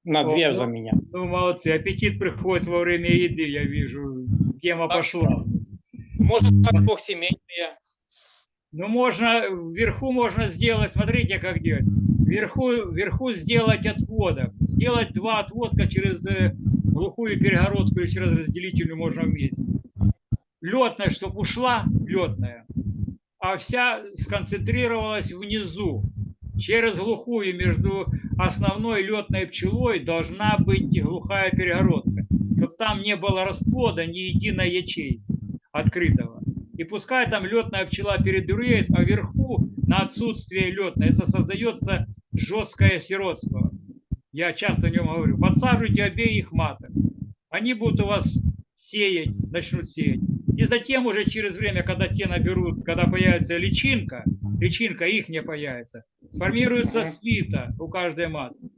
на две
ну,
заменять.
Ну, молодцы, аппетит приходит во время еды, я вижу, тема
Так
пошла.
Может, как двухсемейные.
Ну, можно, вверху можно сделать, смотрите, как делать. Вверху, вверху сделать отводок. Сделать два отводка через э, глухую перегородку или через разделительную можно вместе. Летная, чтобы ушла, летная, а вся сконцентрировалась внизу. Через глухую между основной летной пчелой должна быть глухая перегородка, чтобы там не было расплода ни единой ячейки открытого. И пускай там летная пчела передуреет, а вверху на отсутствие летной это создается жесткое сиротство. Я часто о нем говорю. Подсаживайте обеих маток. Они будут у вас сеять, начнут сеять. И затем уже через время, когда те наберут, когда появится личинка, личинка их не появится, сформируется свита у каждой матки.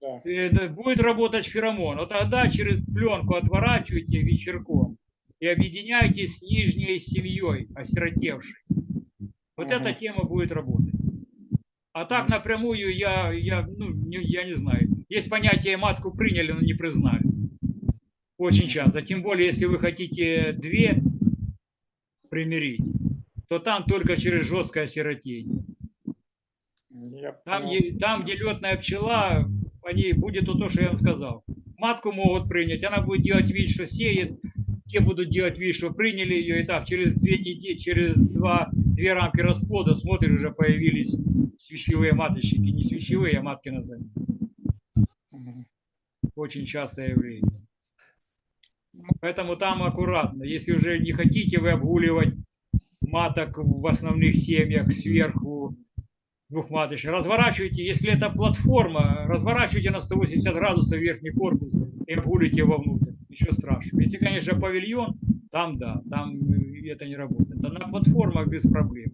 Да.
Будет работать феромон. Вот тогда через пленку отворачивайте вечерком и объединяйтесь с нижней семьей, осиротевшей. Вот
Ага.
эта тема будет работать. А так напрямую я, я, ну, не, я не знаю. Есть понятие матку приняли, но не признали. Очень часто. Тем более, если вы хотите две примирить, то там только через жесткое осиротение. Там, где, там, где летная пчела, они, будет то, то, что я вам сказал. Матку могут принять, она будет делать вид, что сеет, те будут делать вид, что приняли ее, и так через две недели, через два, две рамки расплода, смотришь, уже появились свящевые маточники, не свящевые, а матки на замену.
Мгм.
Очень частое явление. Поэтому там аккуратно. Если уже не хотите вы обгуливать маток в основных семьях сверху двухматочных, разворачивайте, если это платформа, разворачивайте на 180 градусов верхний корпус и обгулите вовнутрь. Ничего страшного. Если, конечно, павильон, там да, там э, это не работает. А на платформах без проблем.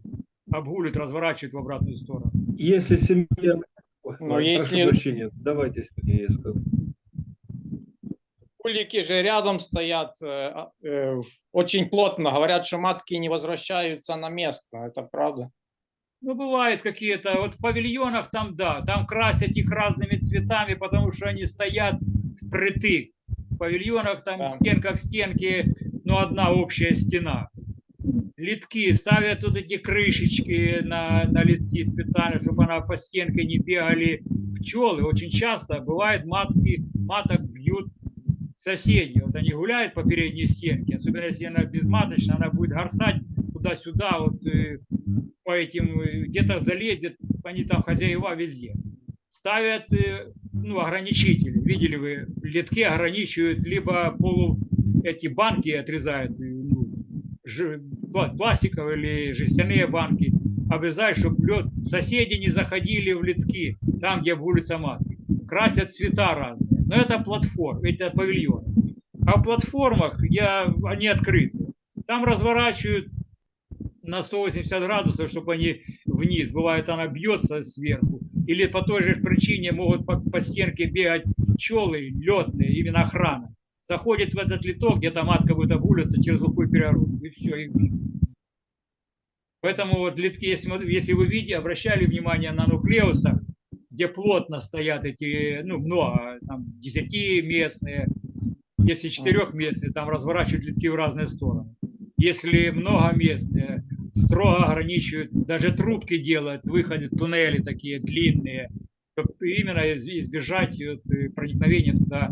Обгулит, разворачивает в обратную сторону.
Если семья... Ой,
Но
прошу
если-
прощения, давайте, Сергей, я скажу.
Улики же рядом стоят, э, а, э, очень плотно. Говорят, что матки не возвращаются на место. Это правда?
Ну, бывает какие-то, вот в павильонах там, да, там красят их разными цветами, потому что они стоят впритык. В павильонах там
Да.
стенка к стенке, ну, одна общая стена. Литки, ставят вот эти крышечки на, на литки специально, чтобы она по стенке не бегали пчелы. Очень часто бывает матки, маток бьют соседи. Вот они гуляют по передней стенке, особенно если она безматочная, она будет горсать туда-сюда, вот э, по этим, э, где-то залезет, они там хозяева везде. Ставят э, ну, ограничители. Видели вы, литки ограничивают, либо полу эти банки отрезают, э, ну, пла- пластиковые или жестяные банки, обрезают, чтобы лед, соседи не заходили в литки, там, где улица матки. Красят цвета разные. Но это платформ, это павильон. А в платформах я, они открыты. Там разворачивают на 180 градусов, чтобы они вниз. Бывает, она бьется сверху. Или по той же причине могут по, по стенке бегать пчелы летные, именно охрана. Заходит в этот литок, где-то матка будет обуливаться через глухую перегородку. И все, и. Поэтому вот литки, если, если вы видите, обращали внимание на нуклеусах, где плотно стоят эти, ну, много, там, десятиместные, если четырехместные, там разворачивают литки в разные стороны. Если многоместные, строго ограничивают, даже трубки делают, выходят, туннели такие длинные, чтобы именно из- избежать вот, э, проникновения туда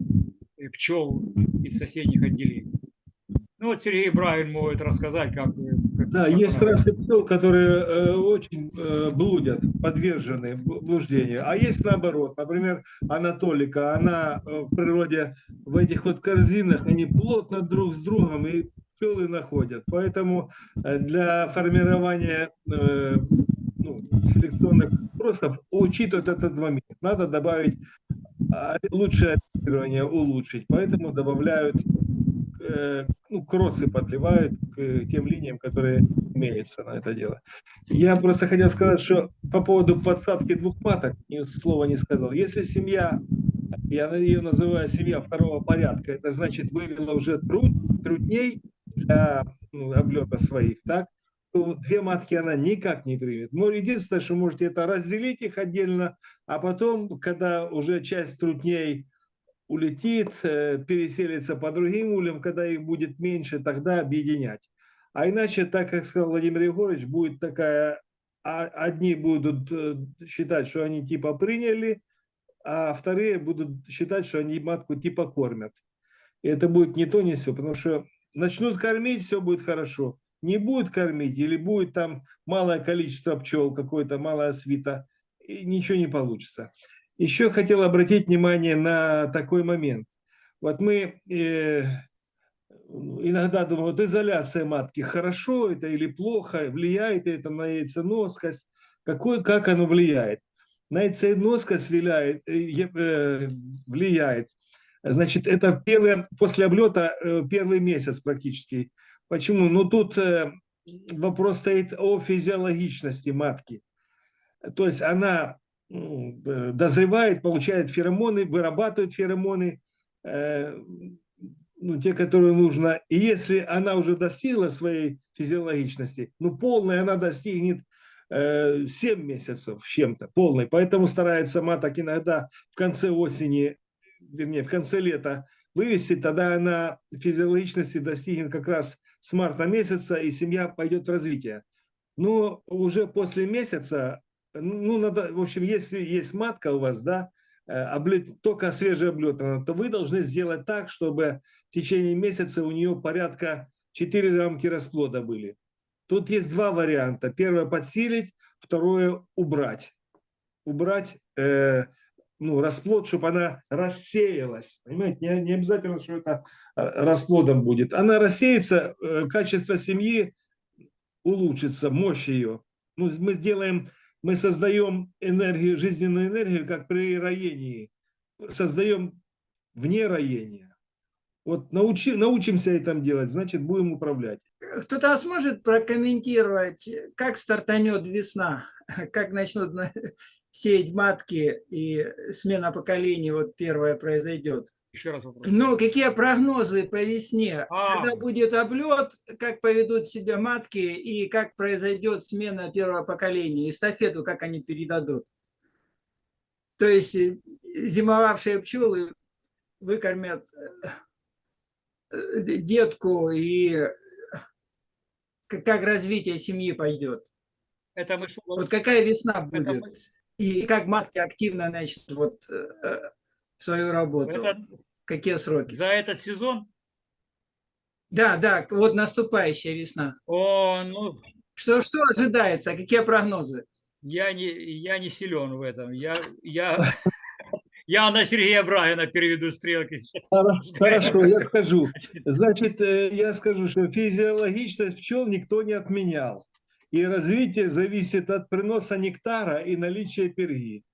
э, пчел из соседних отделений. Ну вот Сергей Бравин может рассказать, как... э, как-
Да, есть расы пчел, которые э, очень э, блудят, подвержены бл- блуждению. А есть наоборот. Например, анатолика, она э, в природе в этих вот корзинах, они плотно друг с другом и пчелы находят. Поэтому э, для формирования э, ну, селекционных вопросов учитывать этот момент. Надо добавить а, лучшее ориентирование, улучшить. Поэтому добавляют э, ну, кроссы подливают к тем линиям, которые имеются на это дело. Я просто хотел сказать, что по поводу подсадки двух маток, ни слова не сказал. Если семья я ее называю семья второго порядка, это значит вывела уже труд, трудней для ну, облета своих, так, то две матки она никак не примет. Но единственное, что можете это разделить их отдельно, а потом, когда уже часть трудней улетит, э, переселится по другим ульям, когда их будет меньше, тогда объединять. А иначе, так как сказал Владимир Егорович, будет такая, а- одни будут э, считать, что они типа приняли, а вторые будут считать, что они матку типа кормят. И это будет не то, не все, потому что начнут кормить, все будет хорошо. Не будет кормить или будет там малое количество пчел, какое-то малая свита, и ничего не получится. Еще хотел обратить внимание на такой момент. Вот мы э, иногда думаем, вот изоляция матки, хорошо это или плохо, влияет это на яйценоскость, какой, как оно влияет. На яйценоскость влияет, э, э, влияет. Значит, это первое, после облета э, первый месяц практически. Почему? Ну, тут э, вопрос стоит о физиологичности матки. То есть она э, дозревает, получает феромоны, вырабатывает феромоны, ну, те, которые нужно. И если она уже достигла своей физиологичности, ну, полной она достигнет э, 7 месяцев чем-то, полной. Поэтому старается маток иногда в конце осени, вернее, в конце лета вывести, тогда она физиологичности достигнет как раз с марта месяца, и семья пойдет в развитие. Но уже после месяца, ну, надо, в общем, если есть матка у вас, да, э, облет, только свежеоблетана, то вы должны сделать так, чтобы в течение месяца у нее порядка 4 рамки расплода были. Тут есть два варианта. Первое подсилить, второе убрать. Убрать э, ну, расплод, чтобы она рассеялась. Понимаете, не, не обязательно, что это э, расплодом будет. Она рассеется, э, качество семьи улучшится, мощь ее. Ну, мы сделаем, мы создаем энергию, жизненную энергию, как при роении. Создаем вне роения. Вот научи, научимся это делать, значит, будем управлять.
Кто-то сможет прокомментировать, как стартанет весна, как начнут на- сеять матки и смена поколений вот первая произойдет?
Еще раз вопрос.
Ну, какие прогнозы по весне?
А.
Когда будет облет, как поведут себя матки и как произойдет смена первого поколения, эстафету, как они передадут? То есть э, зимовавшие пчелы выкормят э, детку и э, как развитие семьи пойдет?
Это мы
Вот какая весна
Это
будет? И как матки активно начнут вот, э, э, свою работу?
это
Какие сроки?
за этот сезон?
Да, да, вот наступающая весна.
О, ну,
Что, что ожидается? Какие прогнозы?
я не, я не силен в этом. Я, я, я на Сергея Брагина переведу стрелки.
Хорошо, я скажу. Значит, э, я скажу, что физиологичность пчел никто не отменял. И развитие зависит от приноса нектара и наличия перги.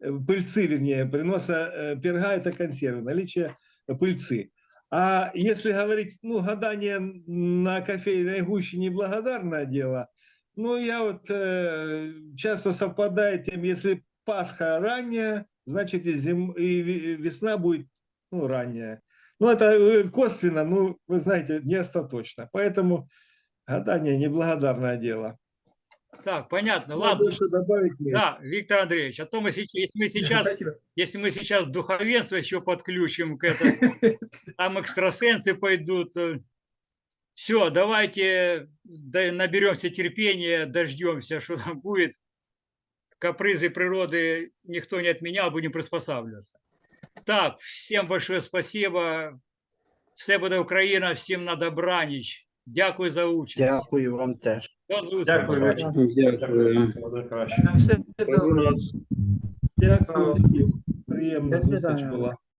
Э, Пыльцы, вернее, приноса э, перга – это консервы, наличие пыльцы. А если говорить, ну, гадание на кофейной гуще неблагодарное дело, ну, я вот э, часто совпадает тем, если Пасха ранняя, значит и, зим, и весна будет ну, ранняя. Ну, это э, косвенно, ну, вы знаете, не остаточно. Поэтому гадание неблагодарное дело.
Так, понятно.
Ну,
Ладно.
больше добавить нет.
Да, Виктор Андреевич, а то мы сейчас, если мы сейчас,
Спасибо.
если мы сейчас духовенство еще подключим к этому, там экстрасенсы пойдут. Все, давайте да- наберемся терпения, дождемся, что там будет. Капризы природы никто не отменял, будем приспосабливаться. Так, всем большое спасибо. Все буде Україна, всім на добраніч. Дякую за участь.
Дякую вам теж.
До зустрічі.
Дякую.
Дякую.
Буде краще.
На все добре.
Дякую всім. Приємна
До
зустріч
свидання.
була.